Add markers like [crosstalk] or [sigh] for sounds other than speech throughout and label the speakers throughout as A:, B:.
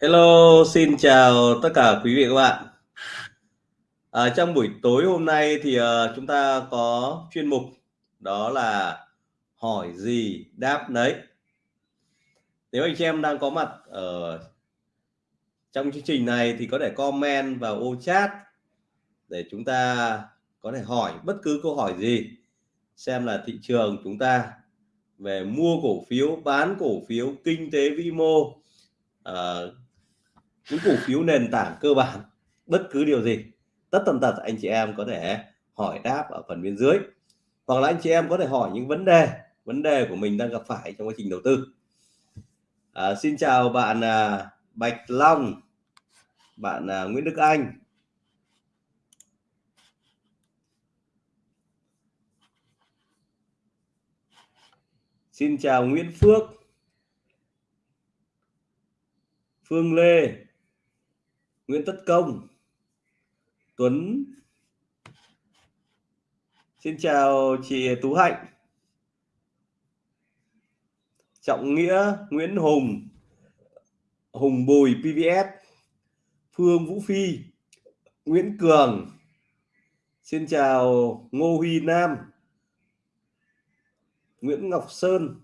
A: Hello, xin chào tất cả quý vị các bạn. À, trong buổi tối hôm nay thì uh, chúng ta có chuyên mục đó là hỏi gì đáp nấy. Nếu anh chị em đang có mặt ở trong chương trình này thì có thể comment vào ô chat để chúng ta có thể hỏi bất cứ câu hỏi gì xem là thị trường chúng ta về mua cổ phiếu bán cổ phiếu kinh tế vĩ mô uh, những cổ phiếu nền tảng cơ bản bất cứ điều gì tất tần tật anh chị em có thể hỏi đáp ở phần bên dưới. Hoặc là anh chị em có thể hỏi những vấn đề vấn đề của mình đang gặp phải trong quá trình đầu tư. À, xin chào bạn à, Bạch Long bạn à, Nguyễn Đức Anh. Xin chào Nguyễn Phước. Phương Lê. Nguyễn Tất Công, Tuấn. Xin chào chị Tú Hạnh. Trọng Nghĩa, Nguyễn Hùng Hùng Bùi PVS Phương Vũ Phi, Nguyễn Cường. Xin chào Ngô Huy Nam, Nguyễn Ngọc Sơn,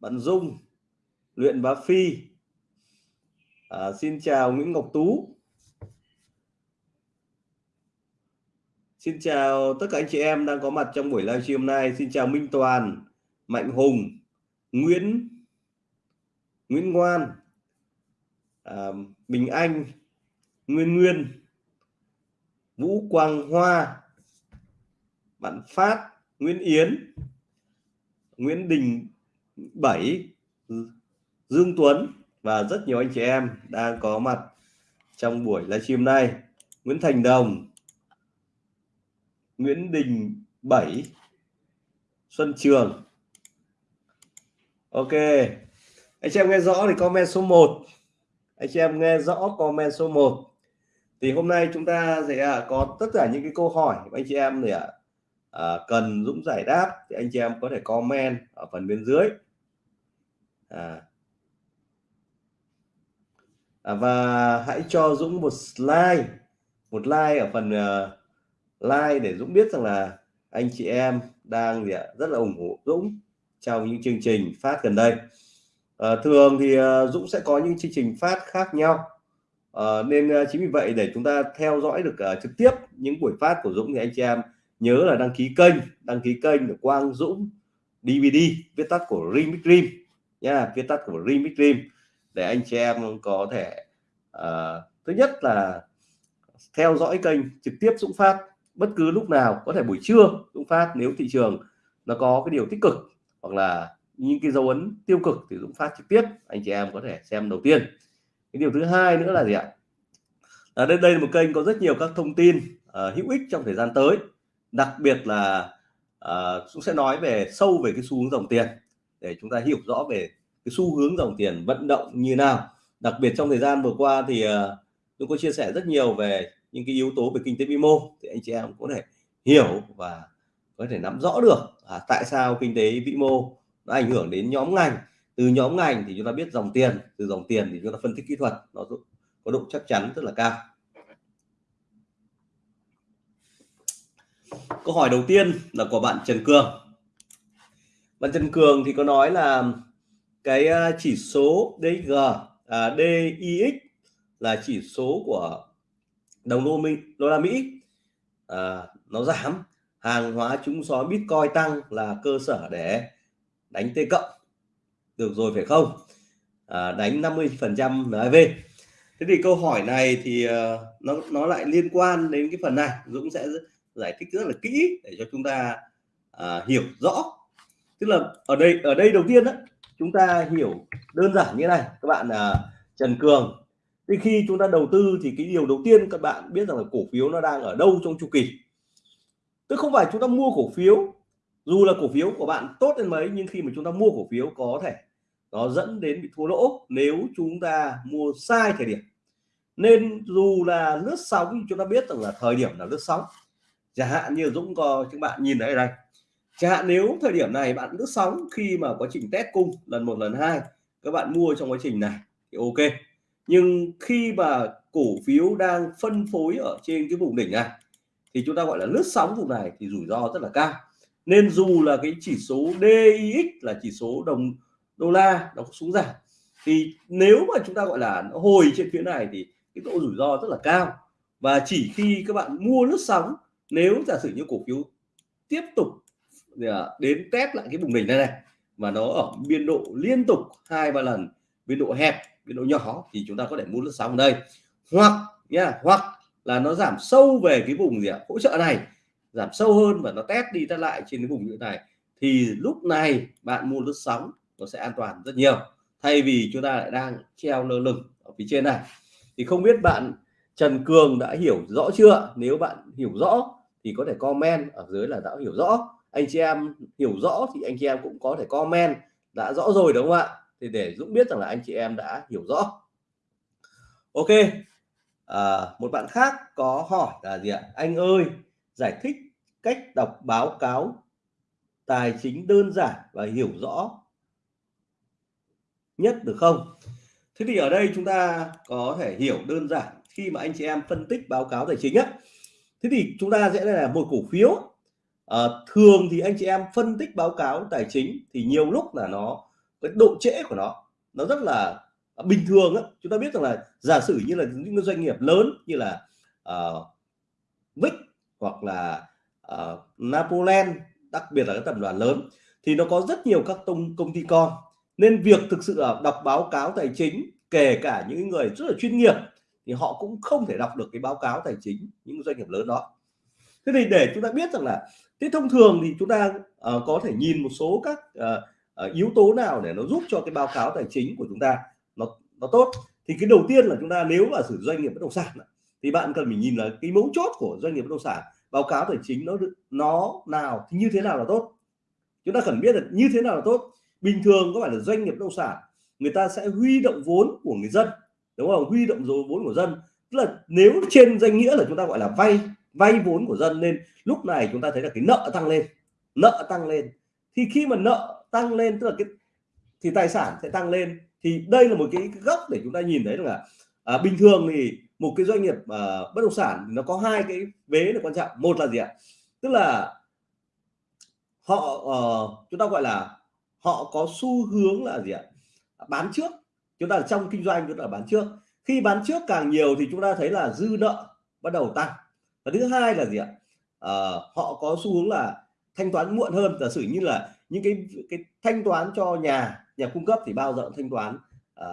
A: Bạn Dung, Luyện Bá Phi à, Xin chào Nguyễn Ngọc Tú Xin chào tất cả anh chị em đang có mặt trong buổi livestream hôm nay. Xin chào Minh Toàn, Mạnh Hùng, Nguyễn Nguyễn Ngoan, à, Bình Anh, Nguyên Nguyên, Vũ Quang Hoa, bạn Phát, Nguyễn Yến, Nguyễn Đình Bảy, Dương Tuấn và rất nhiều anh chị em đang có mặt trong buổi livestream này. Nguyễn Thành Đồng, Nguyễn Đình Bảy, Xuân Trường Ok anh chị em nghe rõ thì comment số 1 anh chị em nghe rõ comment số 1 thì hôm nay chúng ta sẽ à, có tất cả những cái câu hỏi anh chị em thì à, cần Dũng giải đáp thì anh chị em có thể comment ở phần bên dưới à. À, và hãy cho Dũng một like một like ở phần uh, like để Dũng biết rằng là anh chị em đang gì ạ rất là ủng hộ Dũng trong những chương trình phát gần đây. À, thường thì uh, Dũng sẽ có những chương trình phát khác nhau. À, nên uh, chính vì vậy để chúng ta theo dõi được uh, trực tiếp những buổi phát của Dũng thì anh chị em nhớ là đăng ký kênh đăng ký kênh của Quang Dũng DVD viết tắt của Remix Dream nha viết tắt của Remix Dream để anh chị em có thể uh, thứ nhất là theo dõi kênh trực tiếp Dũng phát. Bất cứ lúc nào có thể buổi trưa Dũng phát nếu thị trường nó có cái điều tích cực hoặc là những cái dấu ấn tiêu cực thì Dũng phát trực tiếp anh chị em có thể xem đầu tiên. Cái điều thứ hai nữa là gì ạ? À, đây đây là một kênh có rất nhiều các thông tin uh, hữu ích trong thời gian tới. Đặc biệt là uh, Dũng sẽ nói về sâu về cái xu hướng dòng tiền để chúng ta hiểu rõ về cái xu hướng dòng tiền vận động như nào. Đặc biệt trong thời gian vừa qua thì chúng tôi có chia sẻ rất nhiều về những cái yếu tố về kinh tế vĩ mô thì anh chị em có thể hiểu và có thể nắm rõ được à, tại sao kinh tế vĩ mô nó ảnh hưởng đến nhóm ngành. Từ nhóm ngành thì chúng ta biết dòng tiền từ dòng tiền thì chúng ta phân tích kỹ thuật nó có độ chắc chắn rất là cao. Câu hỏi đầu tiên là của bạn Trần Cường. Bạn Trần Cường thì có nói là cái ờ, chỉ số DG à, DIX là chỉ số của đồng đô minh đô la Mỹ. À, nó giảm. Hàng hóa trúng sói Bitcoin tăng là cơ sở để đánh T cộng. Được rồi phải không? À, đánh 50 phần trăm NAV thế thì câu hỏi này thì uh, nó nó lại liên quan đến cái phần này. Dũng sẽ giải thích rất là kỹ để cho chúng ta uh, hiểu rõ. Tức là ở đây ở đây đầu tiên đó chúng ta hiểu đơn giản như này các bạn uh, Trần Cường. Thì khi chúng ta đầu tư thì cái điều đầu tiên các bạn biết rằng là cổ phiếu nó đang ở đâu trong chu kỳ. Tức không phải chúng ta mua cổ phiếu dù là cổ phiếu của bạn tốt đến mấy nhưng khi mà chúng ta mua cổ phiếu có thể nó dẫn đến bị thua lỗ nếu chúng ta mua sai thời điểm. Nên dù là lướt sóng chúng ta biết rằng là thời điểm là lướt sóng. Chẳng hạn như Dũng có các bạn nhìn thấy đây chẳng hạn nếu thời điểm này bạn lướt sóng khi mà quá trình test cung lần một, lần hai, các bạn mua trong quá trình này thì ok. Nhưng khi mà cổ phiếu đang phân phối ở trên cái vùng đỉnh này thì chúng ta gọi là lướt sóng vùng này thì rủi ro rất là cao. Nên dù là cái chỉ số DIX là chỉ số đồng đô la nó xuống giảm, thì nếu mà chúng ta gọi là nó hồi trên phía này thì cái độ rủi ro rất là cao. Và chỉ khi các bạn mua lướt sóng, nếu giả sử như cổ phiếu tiếp tục đến test lại cái vùng đỉnh này này, mà nó ở biên độ liên tục hai, ba lần, biên độ hẹp, biên độ nhỏ, thì chúng ta có thể mua lướt sóng đây. Hoặc nha, hoặc là nó giảm sâu về cái vùng gì ạ? Hỗ trợ này, giảm sâu hơn và nó test đi test lại trên cái vùng như thế này. Thì lúc này bạn mua lướt sóng, nó sẽ an toàn rất nhiều. Thay vì chúng ta lại đang treo lơ lửng ở phía trên này. Thì không biết bạn Trần Cường đã hiểu rõ chưa? Nếu bạn hiểu rõ, thì có thể comment ở dưới là đã hiểu rõ anh chị em hiểu rõ thì anh chị em cũng có thể comment đã rõ rồi đúng không ạ? Thì để Dũng biết rằng là anh chị em đã hiểu rõ. Ok à, một bạn khác có hỏi là gì ạ? Anh ơi giải thích cách đọc báo cáo tài chính đơn giản và hiểu rõ nhất được không? Thế thì ở đây chúng ta có thể hiểu đơn giản khi mà anh chị em phân tích báo cáo tài chính á thế thì chúng ta sẽ là một cổ phiếu à, thường thì anh chị em phân tích báo cáo tài chính thì nhiều lúc là nó cái độ trễ của nó nó rất là à, bình thường á. Chúng ta biết rằng là giả sử như là những doanh nghiệp lớn như là uh, Vic hoặc là uh, Napoleon đặc biệt là các tập đoàn lớn thì nó có rất nhiều các tông công ty con. Nên việc thực sự là đọc báo cáo tài chính kể cả những người rất là chuyên nghiệp thì họ cũng không thể đọc được cái báo cáo tài chính những doanh nghiệp lớn đó. Thế thì để chúng ta biết rằng là thế thông thường thì chúng ta uh, có thể nhìn một số các uh, uh, yếu tố nào để nó giúp cho cái báo cáo tài chính của chúng ta nó nó tốt? Thì cái đầu tiên là chúng ta nếu mà sử doanh nghiệp bất động sản thì bạn cần phải nhìn là cái mấu chốt của doanh nghiệp bất động sản báo cáo tài chính nó nó nào thì như thế nào là tốt? Chúng ta cần biết được như thế nào là tốt? Bình thường có phải là doanh nghiệp bất động sản người ta sẽ huy động vốn của người dân đúng không? Huy động vốn của dân. Tức là nếu trên danh nghĩa là chúng ta gọi là vay vay vốn của dân nên lúc này chúng ta thấy là cái nợ tăng lên nợ tăng lên. Thì khi mà nợ tăng lên tức là cái thì tài sản sẽ tăng lên. Thì đây là một cái góc để chúng ta nhìn thấy là à, bình thường thì một cái doanh nghiệp à, bất động sản nó có hai cái vế là quan trọng. Một là gì ạ? Tức là họ uh, chúng ta gọi là họ có xu hướng là gì ạ? Bán trước. Chúng ta trong kinh doanh chúng ta bán trước. Khi bán trước càng nhiều thì chúng ta thấy là dư nợ bắt đầu tăng và thứ hai là gì ạ? À, họ có xu hướng là thanh toán muộn hơn. Giả sử như là những cái cái thanh toán cho nhà nhà cung cấp thì bao giờ thanh toán à,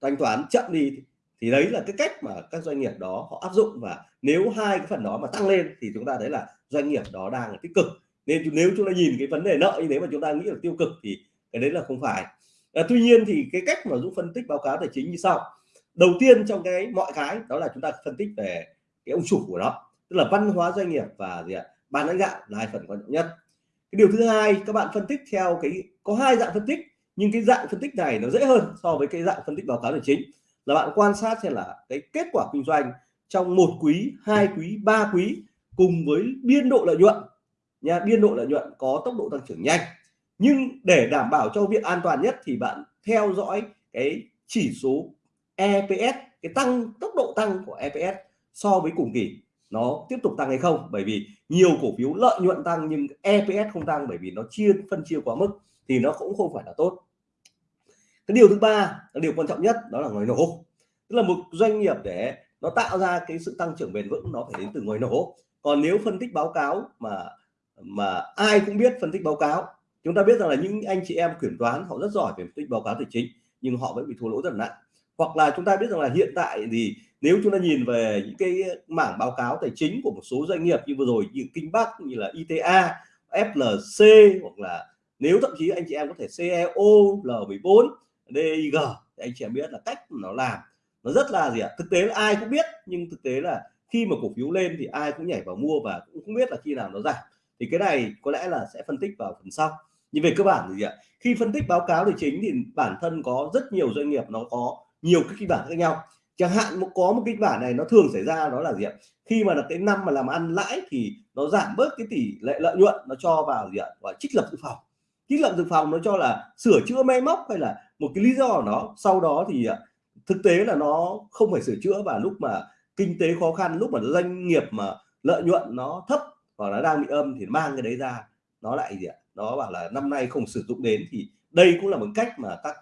A: thanh toán chậm đi. Thì đấy là cái cách mà các doanh nghiệp đó họ áp dụng. Và nếu hai cái phần đó mà tăng lên thì chúng ta thấy là doanh nghiệp đó đang là tích cực. Nên nếu chúng ta nhìn cái vấn đề nợ như thế mà chúng ta nghĩ là tiêu cực thì cái đấy là không phải. À, tuy nhiên thì cái cách mà Dũng phân tích báo cáo tài chính như sau. Đầu tiên trong cái mọi cái đó là chúng ta phân tích về cái ông chủ của nó tức là văn hóa doanh nghiệp và gì ạ? Ban lãnh đạo là hai phần quan trọng nhất. Cái điều thứ hai, các bạn phân tích theo cái, có hai dạng phân tích, nhưng cái dạng phân tích này nó dễ hơn so với cái dạng phân tích báo cáo tài chính. Là bạn quan sát xem là cái kết quả kinh doanh trong một quý, hai quý, ba quý cùng với biên độ lợi nhuận nha, biên độ lợi nhuận có tốc độ tăng trưởng nhanh. Nhưng để đảm bảo cho việc an toàn nhất thì bạn theo dõi cái chỉ số EPS cái tăng, tốc độ tăng của EPS so với cùng kỳ nó tiếp tục tăng hay không. Bởi vì nhiều cổ phiếu lợi nhuận tăng nhưng EPS không tăng bởi vì nó chia, phân chia quá mức thì nó cũng không phải là tốt. Cái điều thứ ba là điều quan trọng nhất đó là ngoài nổ. Tức là một doanh nghiệp để nó tạo ra cái sự tăng trưởng bền vững nó phải đến từ ngoài nổ. Còn nếu phân tích báo cáo mà mà ai cũng biết phân tích báo cáo, chúng ta biết rằng là những anh chị em kiểm toán họ rất giỏi về phân tích báo cáo tài chính nhưng họ vẫn bị thua lỗ rất là nặng hoặc là chúng ta biết rằng là hiện tại thì nếu chúng ta nhìn về những cái mảng báo cáo tài chính của một số doanh nghiệp như vừa rồi như Kinh Bắc như là ITA FLC hoặc là nếu thậm chí anh chị em có thể CEO L14 DIG thì anh chị em biết là cách nó làm. Nó rất là gì ạ? Thực tế là ai cũng biết, nhưng thực tế là khi mà cổ phiếu lên thì ai cũng nhảy vào mua và cũng không biết là khi nào nó giảm. Thì cái này có lẽ là sẽ phân tích vào phần sau. Nhưng về cơ bản thì gì ạ? Khi phân tích báo cáo tài chính thì bản thân có rất nhiều doanh nghiệp nó có nhiều cái kịch bản khác nhau. Chẳng hạn có một kịch bản này nó thường xảy ra đó là gì ạ? Khi mà là cái năm mà làm ăn lãi thì nó giảm bớt cái tỷ lệ lợi nhuận nó cho vào gì ạ? Và trích lập dự phòng. Trích lập dự phòng nó cho là sửa chữa máy móc hay là một cái lý do của nó sau đó thì à, thực tế là nó không phải sửa chữa và lúc mà kinh tế khó khăn, lúc mà doanh nghiệp mà lợi nhuận nó thấp hoặc là đang bị âm thì mang cái đấy ra, nó lại gì ạ? Nó bảo là năm nay không sử dụng đến thì đây cũng là một cách mà các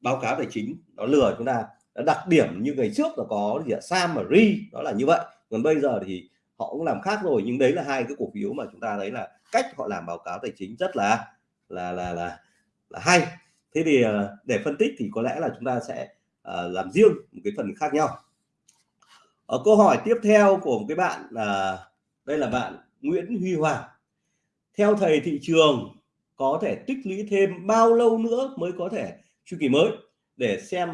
A: báo cáo tài chính nó lừa chúng ta. Đặc điểm như ngày trước là có gì ạ? Sam và Ri đó là như vậy. Còn bây giờ thì họ cũng làm khác rồi nhưng đấy là hai cái cổ phiếu mà chúng ta thấy là cách họ làm báo cáo tài chính rất là là là là, là hay. Thế thì ờ, để phân tích thì có lẽ là chúng ta sẽ uh, làm riêng một cái phần khác nhau. Ở câu hỏi tiếp theo của một cái bạn là đây là bạn Nguyễn Huy Hoàng. Theo thầy thị trường có thể tích lũy thêm bao lâu nữa mới có thể chu kỳ mới để xem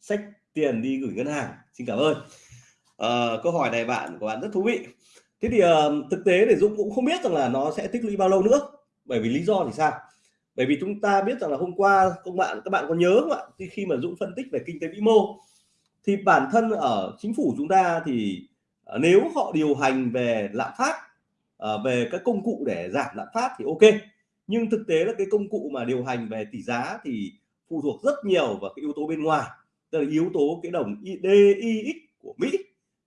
A: sách tiền đi gửi ngân hàng. Xin cảm ơn. À, câu hỏi này bạn của bạn rất thú vị. Thế thì uh, thực tế để Dũng cũng không biết rằng là nó sẽ tích lũy bao lâu nữa bởi vì lý do thì sao? Bởi vì chúng ta biết rằng là hôm qua các bạn các bạn có nhớ không ạ? Khi mà Dũng phân tích về kinh tế vĩ mô thì bản thân ở chính phủ chúng ta thì uh, nếu họ điều hành về lạm phát uh, về các công cụ để giảm lạm phát thì ok nhưng thực tế là cái công cụ mà điều hành về tỷ giá thì phụ thuộc rất nhiều vào cái yếu tố bên ngoài. Tức là yếu tố cái đồng DIX của Mỹ.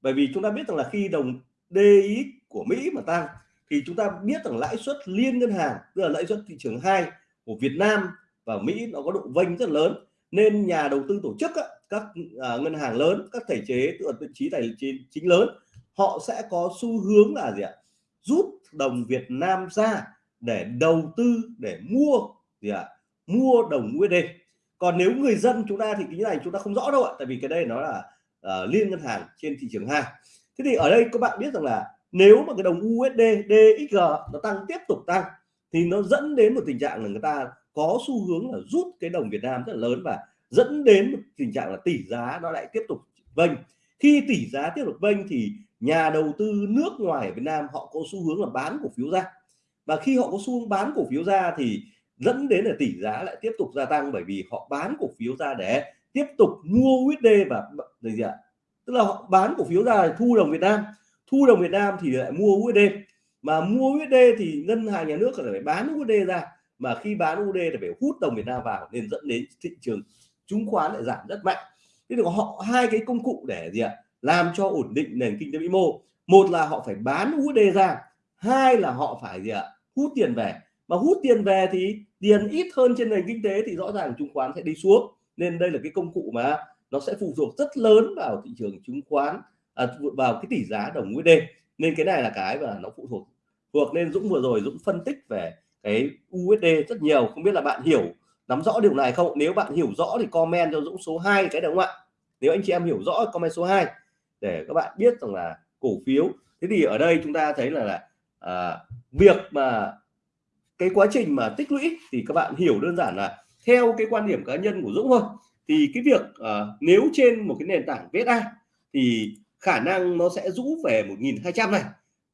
A: Bởi vì chúng ta biết rằng là khi đồng DIX của Mỹ mà tăng thì chúng ta biết rằng lãi suất liên ngân hàng, tức là lãi suất thị trường hai của Việt Nam và Mỹ nó có độ vênh rất lớn. Nên nhà đầu tư tổ chức các à, ngân hàng lớn, các thể chế, tức là vị trí tài chính chính lớn, họ sẽ có xu hướng là gì ạ? Rút đồng Việt Nam ra để đầu tư để mua gì ạ? Mua đồng USD còn nếu người dân chúng ta thì cái này chúng ta không rõ đâu ạ tại vì cái đây nó là uh, liên ngân hàng trên thị trường hai thế thì ở đây các bạn biết rằng là nếu mà cái đồng USD DXG nó tăng tiếp tục tăng thì nó dẫn đến một tình trạng là người ta có xu hướng là rút cái đồng Việt Nam rất là lớn và dẫn đến một tình trạng là tỷ giá nó lại tiếp tục vênh. Khi tỷ giá tiếp tục vênh thì nhà đầu tư nước ngoài ở Việt Nam họ có xu hướng là bán cổ phiếu ra và khi họ có xu hướng bán cổ phiếu ra thì dẫn đến là tỷ giá lại tiếp tục gia tăng bởi vì họ bán cổ phiếu ra để tiếp tục mua USD và gì ạ? Tức là họ bán cổ phiếu ra thu đồng Việt Nam. Thu đồng Việt Nam thì lại mua USD mà mua USD thì ngân hàng nhà nước phải bán USD ra. Mà khi bán USD thì phải hút đồng Việt Nam vào nên dẫn đến thị trường chứng khoán lại giảm rất mạnh. Thế thì họ, hai cái công cụ để gì ạ? Làm cho ổn định nền kinh tế vĩ mô. Một là họ phải bán USD ra. Hai là họ phải gì ạ? Hút tiền về. Mà hút tiền về thì tiền ít hơn trên nền kinh tế thì rõ ràng chứng khoán sẽ đi xuống. Nên đây là cái công cụ mà nó sẽ phụ thuộc rất lớn vào thị trường chứng khoán à, vào cái tỷ giá đồng USD nên cái này là cái mà nó phụ thuộc. Thuộc nên Dũng vừa rồi Dũng phân tích về cái USD rất nhiều. Không biết là bạn hiểu nắm rõ điều này không? Nếu bạn hiểu rõ thì comment cho Dũng số 2 cái đúng không ạ? Nếu anh chị em hiểu rõ comment số 2 để các bạn biết rằng là cổ phiếu. Thế thì ở đây chúng ta thấy là, là à, việc mà cái quá trình mà tích lũy thì các bạn hiểu đơn giản là theo cái quan điểm cá nhân của Dũng thôi. Thì cái việc uh, nếu trên một cái nền tảng VSA thì khả năng nó sẽ rũ về 1.200 này.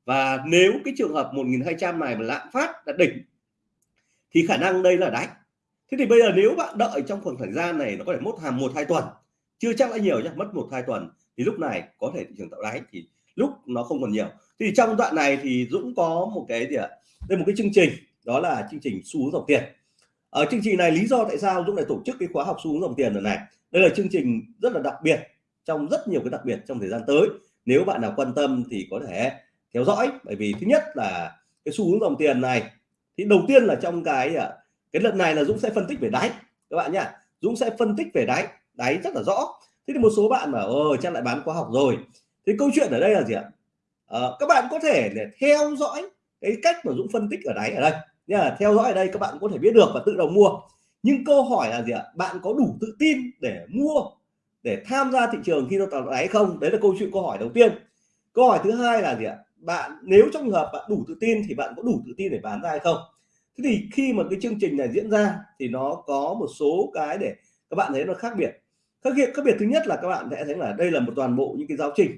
A: Và nếu cái trường hợp 1.200 này mà lạm phát đạt đỉnh thì khả năng đây là đáy. Thế thì bây giờ nếu bạn đợi trong khoảng thời gian này nó có thể mất hàm một hai tuần chưa chắc là nhiều nhé mất một hai tuần thì lúc này có thể thị trường tạo đáy thì lúc nó không còn nhiều. Thì trong đoạn này thì Dũng có một cái gì ạ? Đây một cái chương trình, đó là chương trình xu hướng dòng tiền. Ở chương trình này lý do tại sao Dũng lại tổ chức cái khóa học xu hướng dòng tiền lần này? Đây là chương trình rất là đặc biệt, trong rất nhiều cái đặc biệt trong thời gian tới. Nếu bạn nào quan tâm thì có thể theo dõi, bởi vì thứ nhất là cái xu hướng dòng tiền này, thì đầu tiên là trong cái à, cái lần này là Dũng sẽ phân tích về đáy, các bạn nhá. Dũng sẽ phân tích về đáy đáy rất là rõ. Thế thì một số bạn mà ờ chắc lại bán khóa học rồi thế câu chuyện ở đây là gì ạ? À, các bạn có thể để theo dõi cái cách mà Dũng phân tích ở đáy ở đây. Nha theo dõi ở đây các bạn có thể biết được và tự động mua. Nhưng câu hỏi là gì ạ? Bạn có đủ tự tin để mua để tham gia thị trường khi nó tạo đáy không? Đấy là câu chuyện câu hỏi đầu tiên. Câu hỏi thứ hai là gì ạ? Bạn nếu trong trường hợp bạn đủ tự tin thì bạn có đủ tự tin để bán ra hay không? Thế thì khi mà cái chương trình này diễn ra thì nó có một số cái để các bạn thấy nó khác biệt. Khác biệt khác biệt thứ nhất là các bạn sẽ thấy là đây là một toàn bộ những cái giáo trình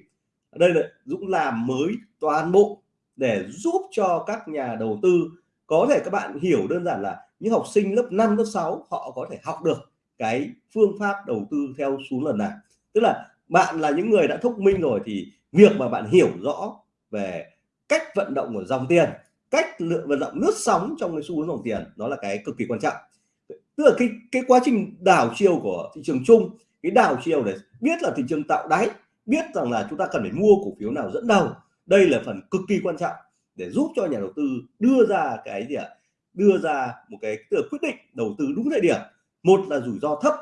A: ở đây là Dũng làm mới toàn bộ để giúp cho các nhà đầu tư. Có thể các bạn hiểu đơn giản là những học sinh lớp 5 lớp 6 họ có thể học được cái phương pháp đầu tư theo xuống lần này. Tức là bạn là những người đã thông minh rồi thì việc mà bạn hiểu rõ về cách vận động của dòng tiền, cách lựa vận động nước sóng trong cái xu hướng dòng tiền đó là cái cực kỳ quan trọng. Tức là cái cái quá trình đảo chiều của thị trường chung, cái đảo chiều để biết là thị trường tạo đáy biết rằng là chúng ta cần phải mua cổ phiếu nào dẫn đầu. Đây là phần cực kỳ quan trọng để giúp cho nhà đầu tư đưa ra cái gì ạ? Đưa ra một cái quyết định đầu tư đúng thời điểm. Một là rủi ro thấp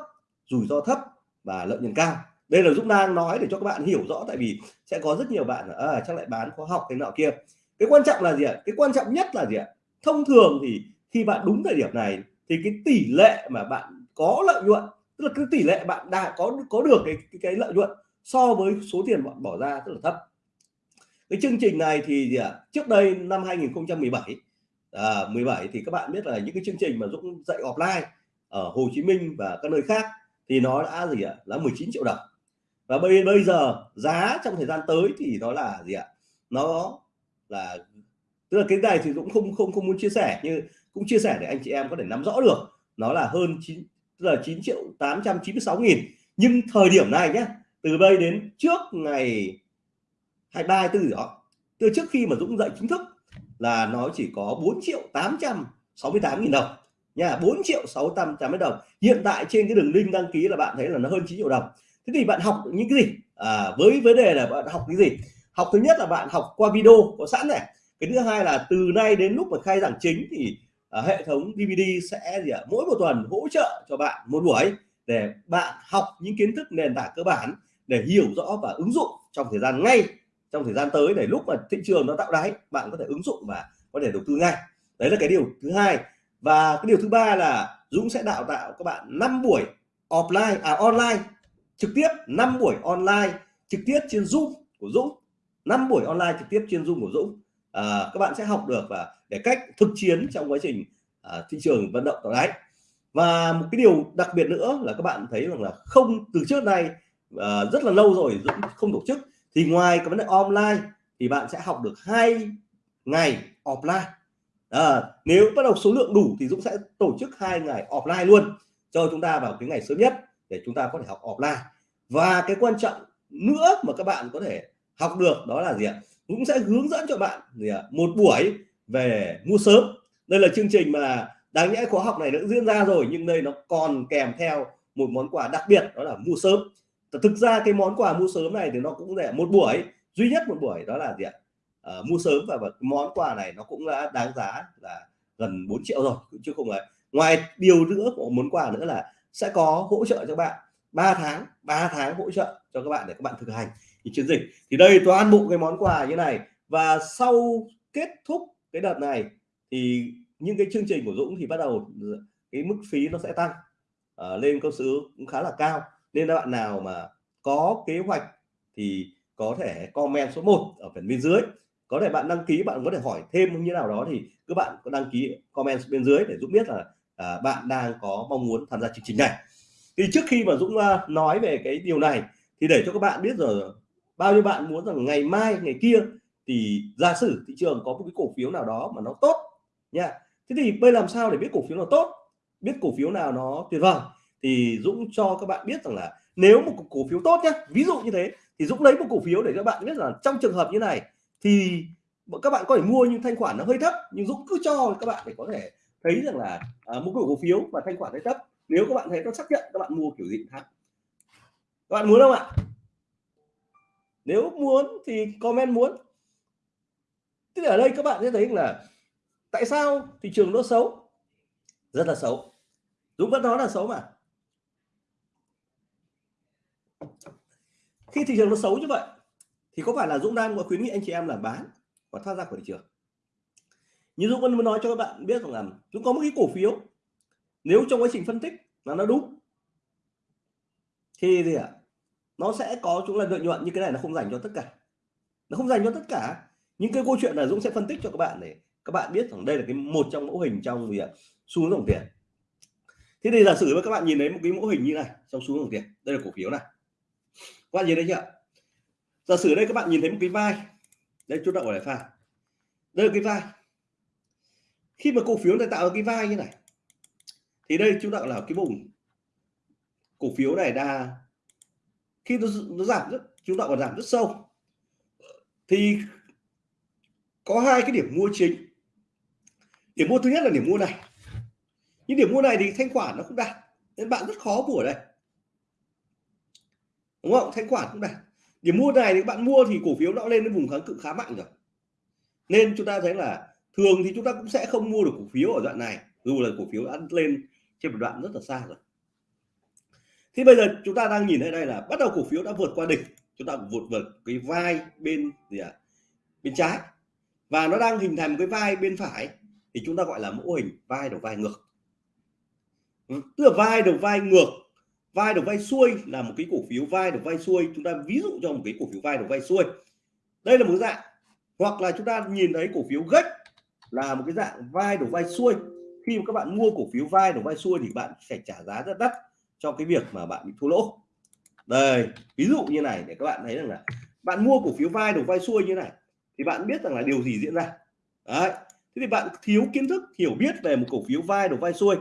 A: rủi ro thấp và lợi nhuận cao. Đây là Dũng đang nói để cho các bạn hiểu rõ tại vì sẽ có rất nhiều bạn à, chắc lại bán khóa học cái nọ kia. Cái quan trọng là gì ạ? Cái quan trọng nhất là gì ạ? Thông thường thì khi bạn đúng thời điểm này thì cái tỷ lệ mà bạn có lợi nhuận tức là cái tỷ lệ bạn đã có có được cái cái, cái lợi nhuận so với số tiền bạn bỏ ra rất là thấp. Cái chương trình này thì gì ạ? Trước đây năm 2017 à, 17 thì các bạn biết là những cái chương trình mà Dũng dạy offline ở Hồ Chí Minh và các nơi khác thì nó đã gì ạ? Là 19 triệu đồng. Và bây bây giờ giá trong thời gian tới thì nó là gì ạ? Nó là tức là cái này thì dũng không không không muốn chia sẻ như cũng chia sẻ để anh chị em có thể nắm rõ được. Nó là hơn 9 tức là 9 triệu 896 nghìn. Nhưng thời điểm này nhé từ đây đến trước ngày 23 24 đó từ trước khi mà Dũng dạy chính thức là nó chỉ có 4 triệu 868 nghìn đồng. Nha 4 triệu 680 đồng. Hiện tại trên cái đường link đăng ký là bạn thấy là nó hơn 9 triệu đồng. Thế thì bạn học những cái gì? À, với vấn đề là bạn học cái gì? Học thứ nhất là bạn học qua video có sẵn này. Cái thứ hai là từ nay đến lúc mà khai giảng chính thì à, hệ thống DVD sẽ gì ạ? Mỗi một tuần hỗ trợ cho bạn một buổi để bạn học những kiến thức nền tảng cơ bản để hiểu rõ và ứng dụng trong thời gian ngay trong thời gian tới để lúc mà thị trường nó tạo đáy bạn có thể ứng dụng và có thể đầu tư ngay. Đấy là cái điều thứ hai. Và cái điều thứ ba là Dũng sẽ đào tạo các bạn 5 buổi offline à online trực tiếp 5 buổi online trực tiếp trên Zoom của Dũng. 5 buổi online trực tiếp trên Zoom của Dũng. À, các bạn sẽ học được và để cách thực chiến trong quá trình à, thị trường vận động tạo đáy. Và một cái điều đặc biệt nữa là các bạn thấy rằng là không từ trước nay uh, rất là lâu rồi Dũng không tổ chức. Thì ngoài cái vấn đề online thì bạn sẽ học được hai ngày offline. À, nếu bắt đầu số lượng đủ thì Dũng sẽ tổ chức hai ngày offline luôn cho chúng ta vào cái ngày sớm nhất để chúng ta có thể học offline. Và cái quan trọng nữa mà các bạn có thể học được đó là gì ạ? Cũng sẽ hướng dẫn cho bạn gì ạ? Một buổi về mua sớm. Đây là chương trình mà đáng nhẽ khóa học này đã diễn ra rồi nhưng đây nó còn kèm theo một món quà đặc biệt đó là mua sớm thực ra cái món quà mua sớm này thì nó cũng rẻ một buổi duy nhất một buổi đó là gì ạ? À, mua sớm và, và món quà này nó cũng đã đáng giá là gần 4 triệu rồi chứ không phải. Ngoài điều nữa của món quà nữa là sẽ có hỗ trợ cho bạn 3 tháng 3 tháng hỗ trợ cho các bạn để các bạn thực hành cái chiến dịch. Thì đây toàn bộ cái món quà như này. Và sau kết thúc cái đợt này thì những cái chương trình của Dũng thì bắt đầu cái mức phí nó sẽ tăng. À, lên cơ số cũng khá là cao nên các bạn nào mà có kế hoạch thì có thể comment số 1 ở phần bên dưới. Có thể bạn đăng ký bạn có thể hỏi thêm như nào đó thì các bạn có đăng ký comment bên dưới để giúp biết là à, bạn đang có mong muốn tham gia chương trình này. Thì trước khi mà Dũng à, nói về cái điều này thì để cho các bạn biết rồi bao nhiêu bạn muốn rằng ngày mai ngày kia thì giả sử thị trường có một cái cổ phiếu nào đó mà nó tốt nha. Thế thì bây làm sao để biết cổ phiếu nào tốt biết cổ phiếu nào nó tuyệt vời? Thì Dũng cho các bạn biết rằng là nếu một cổ phiếu tốt nhé ví dụ như thế thì Dũng lấy một cổ phiếu để các bạn biết là trong trường hợp như này thì các bạn có thể mua nhưng thanh khoản nó hơi thấp nhưng Dũng cứ cho các bạn để có thể thấy rằng là à, một cổ phiếu mà thanh khoản hơi thấp nếu các bạn thấy nó xác nhận các bạn mua kiểu gì khác. Các bạn muốn không ạ? Nếu muốn thì comment muốn. Tức ở đây các bạn sẽ thấy là tại sao thị trường nó xấu? Rất là xấu. Dũng vẫn nói là xấu mà. Khi thị trường nó xấu như vậy, thì có phải là Dũng đang có khuyến nghị anh chị em là bán và thoát ra khỏi thị trường? Như Dũng vẫn muốn nói cho các bạn biết rằng là Dũng có một cái cổ phiếu. Nếu trong quá trình phân tích là nó đúng, thì gì ạ? À? nó sẽ có chúng là lợi nhuận như cái này nó không dành cho tất cả. Nó không dành cho tất cả. Những cái câu chuyện là Dũng sẽ phân tích cho các bạn để các bạn biết rằng đây là cái một trong mẫu hình trong gì ạ? Xu hướng dòng tiền. Thế thì giả sử với các bạn nhìn thấy một cái mẫu hình như này, trong xu hướng dòng tiền, đây là cổ phiếu này các bạn nhìn thấy chưa? Giả sử đây các bạn nhìn thấy một cái vai. Đây chút động ở là pha. Đây là cái vai. Khi mà cổ phiếu này tạo ra cái vai như này thì đây chúng ta gọi là cái vùng cổ phiếu này đa khi nó, nó giảm rất chúng ta còn giảm rất sâu thì có hai cái điểm mua chính. Điểm mua thứ nhất là điểm mua này. Nhưng điểm mua này thì thanh khoản nó không đạt nên bạn rất khó mua ở đây đúng không? Thanh khoản cũng đây điểm mua này thì bạn mua thì cổ phiếu nó lên đến vùng kháng cự khá mạnh rồi. Nên chúng ta thấy là thường thì chúng ta cũng sẽ không mua được cổ phiếu ở đoạn này, dù là cổ phiếu đã lên trên một đoạn rất là xa rồi. Thì bây giờ chúng ta đang nhìn thấy đây là bắt đầu cổ phiếu đã vượt qua đỉnh. Chúng ta vượt vượt cái vai bên gì ạ? À? bên trái. Và nó đang hình thành một cái vai bên phải thì chúng ta gọi là mẫu hình vai đầu vai ngược. Ừ, tức là vai đầu vai ngược vai đầu vai xuôi là một cái cổ phiếu vai đầu vai xuôi. Chúng ta ví dụ cho một cái cổ phiếu vai đầu vai xuôi. Đây là một dạng. Hoặc là chúng ta nhìn thấy cổ phiếu gách là một cái dạng vai đầu vai xuôi. Khi mà các bạn mua cổ phiếu vai đầu vai xuôi thì bạn phải trả giá rất đắt cho cái việc mà bạn bị thua lỗ. Đây, ví dụ như này để các bạn thấy rằng là bạn mua cổ phiếu vai đầu vai xuôi như này thì bạn biết rằng là điều gì diễn ra. Đấy, thế thì bạn thiếu kiến thức, hiểu biết về một cổ phiếu vai đầu vai xuôi.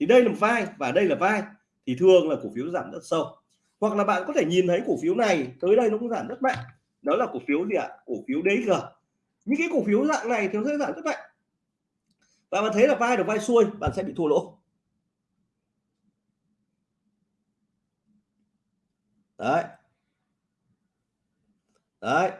A: Thì đây là vai và đây là vai thì thường là cổ phiếu giảm rất sâu. Hoặc là bạn có thể nhìn thấy cổ phiếu này, tới đây nó cũng giảm rất mạnh. Đó là cổ phiếu gì ạ? Cổ phiếu DG những cái cổ phiếu dạng này thì nó sẽ giảm rất mạnh. Và bạn thấy là vai được vai xuôi, bạn sẽ bị thua lỗ. Đấy. Đấy.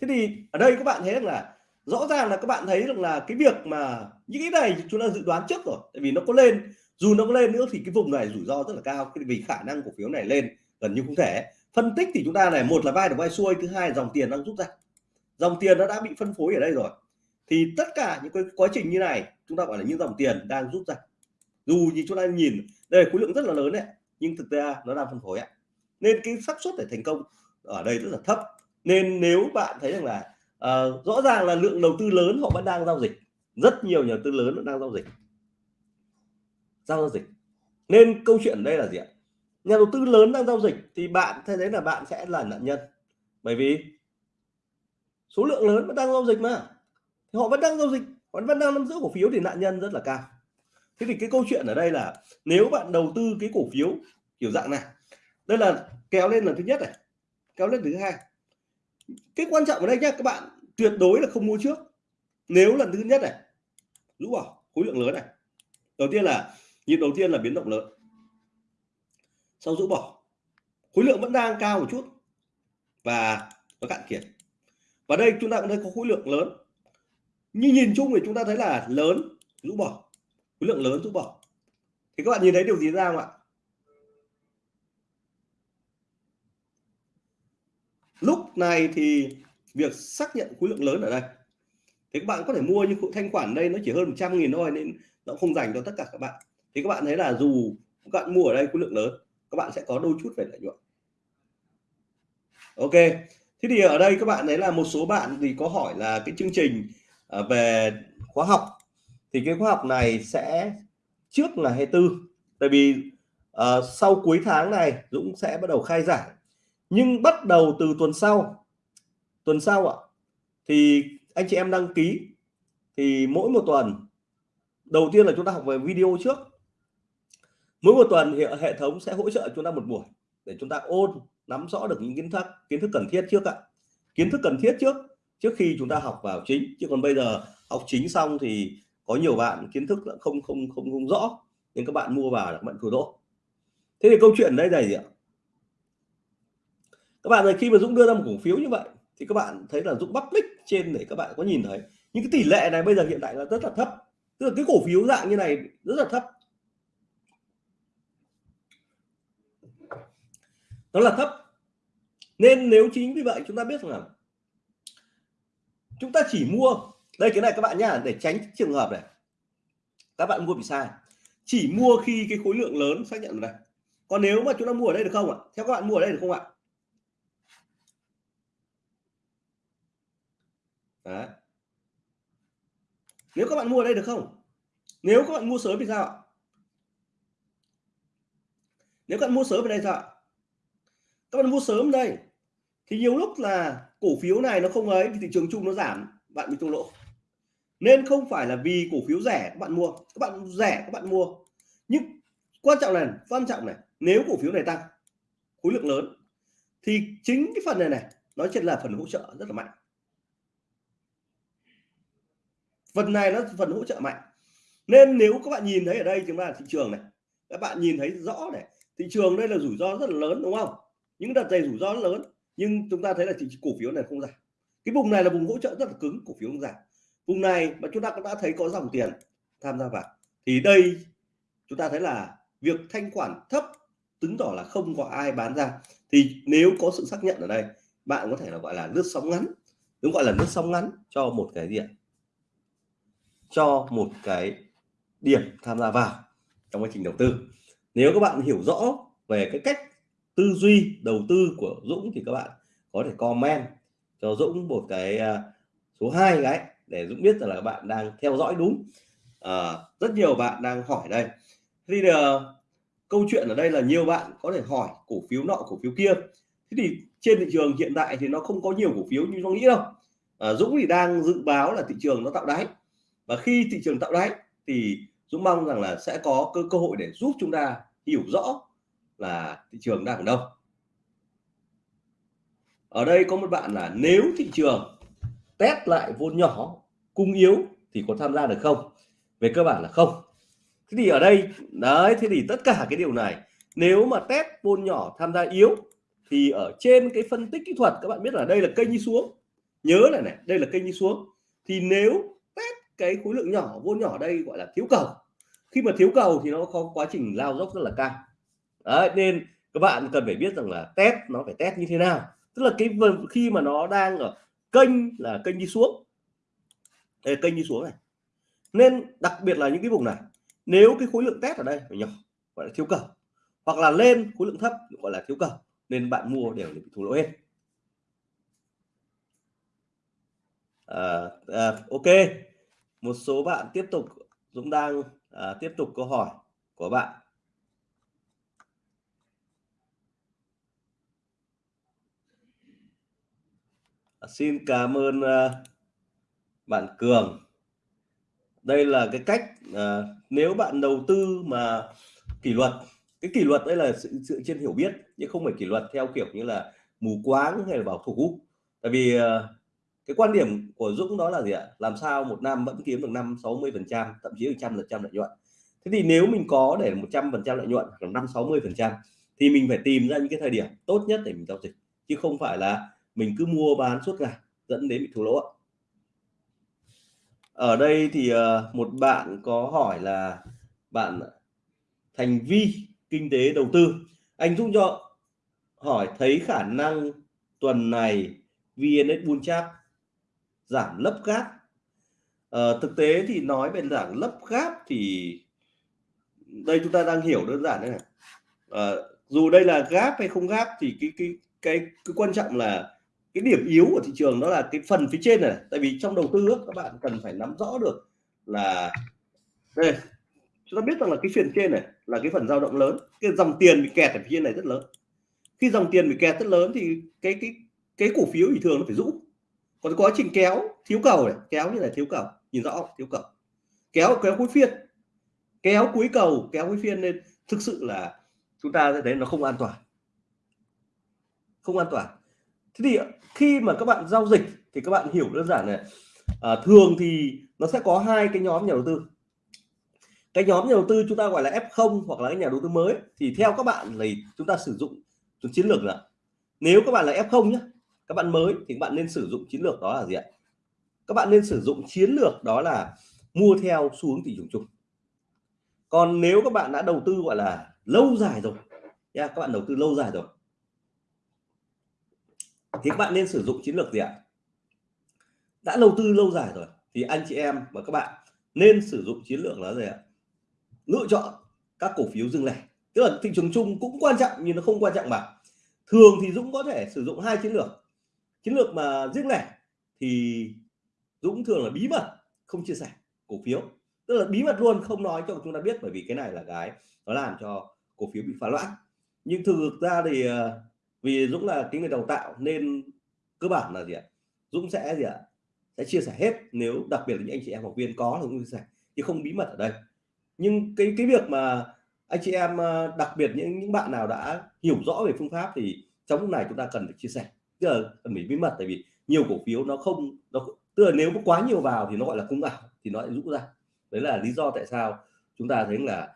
A: Thế thì ở đây các bạn thấy rằng là rõ ràng là các bạn thấy rằng là cái việc mà những cái này chúng ta dự đoán trước rồi, tại vì nó có lên dù nó có lên nữa thì cái vùng này rủi ro rất là cao vì khả năng cổ phiếu này lên gần như không thể. Phân tích thì chúng ta này một là vai được vai xuôi thứ hai dòng tiền đang rút ra. Dòng tiền nó đã bị phân phối ở đây rồi. Thì tất cả những cái quá trình như này chúng ta gọi là những dòng tiền đang rút ra. Dù như chúng ta nhìn đây là khối lượng rất là lớn đấy nhưng thực ra nó đang phân phối ạ. Nên cái xác suất để thành công ở đây rất là thấp. Nên nếu bạn thấy rằng là uh, rõ ràng là lượng đầu tư lớn họ vẫn đang giao dịch. Rất nhiều nhà đầu tư lớn vẫn đang giao dịch giao dịch. Nên câu chuyện đây là gì ạ? Nhà đầu tư lớn đang giao dịch thì bạn, thế đấy là bạn sẽ là nạn nhân. Bởi vì số lượng lớn vẫn đang giao dịch mà. Thì họ vẫn đang giao dịch, họ vẫn đang nắm giữ cổ phiếu thì nạn nhân rất là cao. Thế thì cái câu chuyện ở đây là nếu bạn đầu tư cái cổ phiếu kiểu dạng này, đây là kéo lên lần thứ nhất này, kéo lên thứ hai. Cái quan trọng ở đây nhá, các bạn tuyệt đối là không mua trước. Nếu lần thứ nhất này rũ bỏ, khối lượng lớn này. Đầu tiên là nhịp đầu tiên là biến động lớn. Sau rũ bỏ, khối lượng vẫn đang cao một chút và nó cạn kiệt. Và đây chúng ta cũng thấy có khối lượng lớn. Như nhìn chung thì chúng ta thấy là lớn, rũ bỏ, khối lượng lớn rũ bỏ. Thì các bạn nhìn thấy điều gì ra không ạ? Lúc này thì việc xác nhận khối lượng lớn ở đây. Thì các bạn có thể mua như thanh khoản đây nó chỉ hơn 100 nghìn thôi nên nó không dành cho tất cả các bạn thì các bạn thấy là dù các bạn mua ở đây khối lượng lớn các bạn sẽ có đôi chút về lợi nhuận. Ok thế thì ở đây các bạn thấy là một số bạn thì có hỏi là cái chương trình à, về khóa học. Thì cái khóa học này sẽ trước là 24 tại vì uh, sau cuối tháng này Dũng sẽ bắt đầu khai giảng. Nhưng bắt đầu từ tuần sau tuần sau ạ thì anh chị em đăng ký thì mỗi một tuần đầu tiên là chúng ta học về video trước mỗi một tuần thì hệ thống sẽ hỗ trợ chúng ta một buổi để chúng ta ôn, nắm rõ được những kiến thức kiến thức cần thiết trước ạ. Kiến thức cần thiết trước trước khi chúng ta học vào chính. Chứ còn bây giờ học chính xong thì có nhiều bạn kiến thức không không không không rõ, nên các bạn mua vào là các bạn thua lỗ. Thế thì câu chuyện đây là gì ạ? Các bạn ơi, khi mà Dũng đưa ra một cổ phiếu như vậy, thì các bạn thấy là Dũng public trên để các bạn có nhìn thấy. Những cái tỷ lệ này bây giờ hiện tại là rất là thấp. Tức là cái cổ phiếu dạng như này rất là thấp. Nó là thấp. Nên nếu chính vì vậy chúng ta biết rằng là chúng ta chỉ mua, đây cái này các bạn nhá, để tránh trường hợp này. Các bạn mua bị sai. Chỉ mua khi cái khối lượng lớn, xác nhận này. Còn nếu mà chúng ta mua ở đây được không ạ? Theo các bạn mua ở đây được không ạ? Đấy. nếu các bạn mua ở đây được không? Nếu các bạn mua sớm thì sao ạ? Nếu các bạn mua sớm ở đây sao ạ? Các bạn mua sớm đây. Thì nhiều lúc là cổ phiếu này nó không ấy, thì thị trường chung nó giảm, bạn bị thua lỗ. Nên không phải là vì cổ phiếu rẻ các bạn mua, các bạn rẻ các bạn mua. Nhưng quan trọng là quan trọng này, nếu cổ phiếu này tăng, khối lượng lớn, thì chính cái phần này này, nó chỉ là phần hỗ trợ rất là mạnh. Phần này nó phần hỗ trợ mạnh. Nên nếu các bạn nhìn thấy ở đây, chúng ta là thị trường này, các bạn nhìn thấy rõ này, thị trường đây là rủi ro rất là lớn, đúng không? Những đợt dày rủi ro lớn, nhưng chúng ta thấy là chỉ cổ phiếu này không giảm. Cái vùng này là vùng hỗ trợ rất là cứng, cổ phiếu không giảm. Vùng này mà chúng ta cũng đã thấy có dòng tiền tham gia vào. Thì đây, chúng ta thấy là việc thanh khoản thấp, chứng tỏ là không có ai bán ra. Thì nếu có sự xác nhận ở đây, bạn có thể là gọi là lướt sóng ngắn. Đúng gọi là lướt sóng ngắn cho một cái điểm. Cho một cái điểm tham gia vào trong quá trình đầu tư. Nếu các bạn hiểu rõ về cái cách tư duy đầu tư của Dũng thì các bạn có thể comment cho Dũng một cái à, số 2 cái để Dũng biết rằng là các bạn đang theo dõi đúng. À, rất nhiều bạn đang hỏi đây. Thì uh, câu chuyện ở đây là nhiều bạn có thể hỏi cổ phiếu nọ cổ phiếu kia. Thế thì trên thị trường hiện tại thì nó không có nhiều cổ phiếu như nó nghĩ đâu. À, Dũng thì đang dự báo là thị trường nó tạo đáy. Và khi thị trường tạo đáy thì Dũng mong rằng là sẽ có cơ cơ hội để giúp chúng ta hiểu rõ là thị trường đang ở đâu. Ở đây có một bạn là nếu thị trường test lại vốn nhỏ, cung yếu thì có tham gia được không? Về cơ bản là không. Thế thì ở đây, đấy, thế thì tất cả cái điều này, nếu mà test vốn nhỏ tham gia yếu, thì ở trên cái phân tích kỹ thuật, các bạn biết là đây là kênh đi xuống. Nhớ là này, đây là kênh đi xuống. Thì nếu test cái khối lượng nhỏ, vốn nhỏ đây gọi là thiếu cầu. Khi mà thiếu cầu thì nó có quá trình lao dốc rất là cao đấy nên các bạn cần phải biết rằng là test nó phải test như thế nào. Tức là cái khi mà nó đang ở kênh là kênh đi xuống. Đây kênh đi xuống này. Nên đặc biệt là những cái vùng này nếu cái khối lượng test ở đây nhỏ gọi là thiếu cầu hoặc là lên khối lượng thấp gọi là thiếu cầu nên bạn mua đều bị thua lỗ hết. À, à, ok. Một số bạn tiếp tục Dũng đang à, tiếp tục câu hỏi của bạn. Xin cảm ơn uh, bạn Cường. Đây là cái cách à, nếu bạn đầu tư mà kỷ luật cái kỷ luật đây là sự sự trên hiểu biết chứ không phải kỷ luật theo kiểu như là mù quáng hay là bảo thủ tại vì à, cái quan điểm của Dũng đó là gì ạ? Làm sao một năm vẫn kiếm được năm 60 phần trăm thậm chí là trăm phần trăm lợi nhuận. Thế thì nếu mình có để 100 phần trăm lợi nhuận khoảng năm 60 phần trăm thì mình phải tìm ra những cái thời điểm tốt nhất để mình giao dịch chứ không phải là mình cứ mua bán suốt ngày dẫn đến bị thua lỗ ở đây thì ờ, một bạn có hỏi là bạn thành vi kinh tế đầu tư. Anh giúp cho hỏi thấy khả năng tuần này VN Bull giảm lấp gáp. À, thực tế thì nói về giảm lấp gáp thì đây chúng ta đang hiểu đơn giản đây này. À, dù đây là gáp hay không gáp thì cái cái cái cái quan trọng là cái điểm yếu của thị trường đó là cái phần phía trên này, tại vì trong đầu tư các bạn cần phải nắm rõ được là, đây, chúng ta biết rằng là cái phiên trên này là cái phần dao động lớn, cái dòng tiền bị kẹt ở phía trên này rất lớn. Khi dòng tiền bị kẹt rất lớn thì cái cái cái cổ phiếu thì thường nó phải rũ. Còn quá trình kéo, thiếu cầu này, kéo như là thiếu cầu, nhìn rõ thiếu cầu. Kéo kéo cuối phiên. Kéo cuối cầu, kéo cuối phiên nên thực sự là chúng ta sẽ thấy nó không an toàn. Không an toàn thế thì khi mà các bạn giao dịch thì các bạn hiểu đơn giản này. À, thường thì nó sẽ có hai cái nhóm nhà đầu tư. Cái nhóm nhà đầu tư chúng ta gọi là F0 hoặc là cái nhà đầu tư mới thì theo các bạn thì chúng ta sử dụng chiến lược là nếu các bạn là F0 nhé các bạn mới thì các bạn nên sử dụng chiến lược đó là gì ạ? Các bạn nên sử dụng chiến lược đó là mua theo xu hướng thị trường chung. Còn nếu các bạn đã đầu tư gọi là lâu dài rồi nha các bạn đầu tư lâu dài rồi thì các bạn nên sử dụng chiến lược gì ạ? Đã đầu tư lâu dài rồi, thì anh chị em và các bạn nên sử dụng chiến lược là gì ạ? Lựa chọn các cổ phiếu dừng lẻ tức là thị trường chung cũng quan trọng nhưng nó không quan trọng mà thường thì Dũng có thể sử dụng hai chiến lược. Chiến lược mà riêng lẻ thì Dũng thường là bí mật, không chia sẻ cổ phiếu. Tức là bí mật luôn, không nói cho chúng ta biết bởi vì cái này là cái nó làm cho cổ phiếu bị phá loãng. Nhưng thực ra thì ờ, vì Dũng là cái người đào tạo nên cơ bản là gì ạ? Dũng sẽ gì ạ? Sẽ chia sẻ hết, nếu đặc biệt là những anh chị em học viên có thì dũng chia sẻ, chứ không bí mật ở đây. Nhưng cái cái việc mà anh chị em ờ, đặc biệt những những bạn nào đã hiểu rõ về phương pháp thì trong lúc này chúng ta cần phải chia sẻ. Tức là cần phải bí mật, tại vì nhiều cổ phiếu nó không, nó tức là nếu có quá nhiều vào thì nó gọi là cung ảo, thì nó lại rũ ra. Đấy là lý do tại sao chúng ta thấy là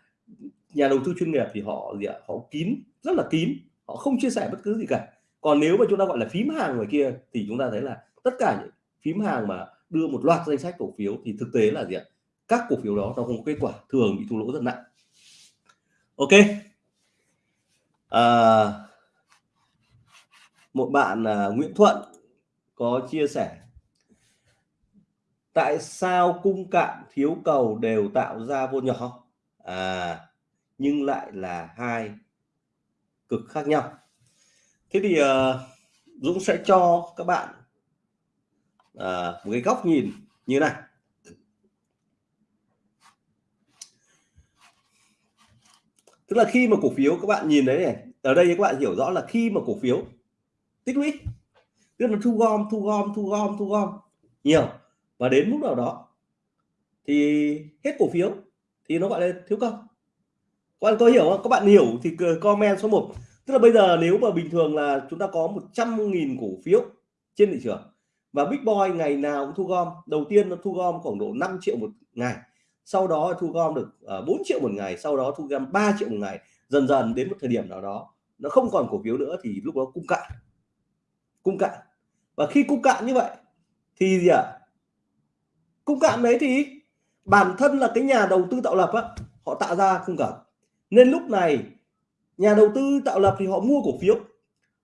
A: nhà đầu tư chuyên nghiệp thì họ gì ạ? Họ kín, rất là kín họ không chia sẻ bất cứ gì cả. Còn nếu mà chúng ta gọi là phím hàng ngoài kia thì chúng ta thấy là tất cả những phím hàng mà đưa một loạt danh sách cổ phiếu thì thực tế là gì ạ? Các cổ phiếu đó nó không có kết quả thường bị thua lỗ rất nặng. Ok. À, một bạn à, Nguyễn Thuận có chia sẻ tại sao cung cạn thiếu cầu đều tạo ra vô nhỏ? À nhưng lại là hai cực khác nhau. Thế thì uh, Dũng sẽ cho các bạn uh, một cái góc nhìn như này. Tức là khi mà cổ phiếu các bạn nhìn đấy này ở đây các bạn hiểu rõ là khi mà cổ phiếu tích lũy tức là thu gom thu gom thu gom thu gom nhiều và đến mức nào đó thì hết cổ phiếu thì nó gọi là thiếu công các bạn có hiểu không? Các bạn hiểu thì comment số 1 tức là bây giờ nếu mà bình thường là chúng ta có 100.000 cổ phiếu trên thị trường và Big Boy ngày nào cũng thu gom. Đầu tiên nó thu gom khoảng độ 5 triệu một ngày, sau đó thu gom được ờ, 4 triệu một ngày, sau đó thu gom 3 triệu một ngày. Dần dần đến một thời điểm nào đó, nó không còn cổ phiếu nữa thì lúc đó cung cạn. Cung cạn. Và khi cung cạn như vậy thì gì ạ? À? cung cạn đấy thì bản thân là cái nhà đầu tư tạo lập á, họ tạo ra cung cạn nên lúc này, nhà đầu tư tạo lập thì họ mua cổ phiếu.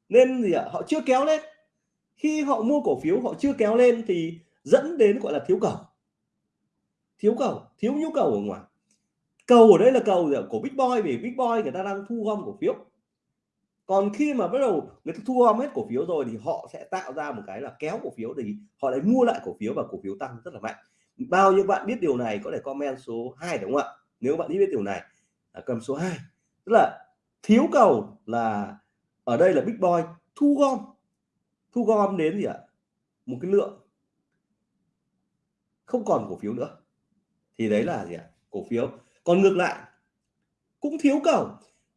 A: Nên gì ạ? Họ chưa kéo lên. Khi họ mua cổ phiếu, họ chưa kéo lên thì dẫn đến gọi là thiếu cầu. Thiếu cầu, thiếu nhu cầu ở ngoài. Cầu ở đây là cầu của big boy, vì big boy người ta đang thu gom cổ phiếu. Còn khi mà bắt đầu người ta thu gom hết cổ phiếu rồi thì họ sẽ tạo ra một cái là kéo cổ phiếu thì họ lại mua lại cổ phiếu và cổ phiếu tăng rất là mạnh. Bao nhiêu bạn biết điều này có thể comment số 2 đúng không ạ? Nếu bạn biết điều này cầm số 2 tức là thiếu cầu là ở đây là big boy, thu gom. Thu gom đến gì ạ? Một cái lượng. Không còn cổ phiếu nữa. Thì đấy là gì ạ? Cổ phiếu. Còn ngược lại, cũng thiếu cầu.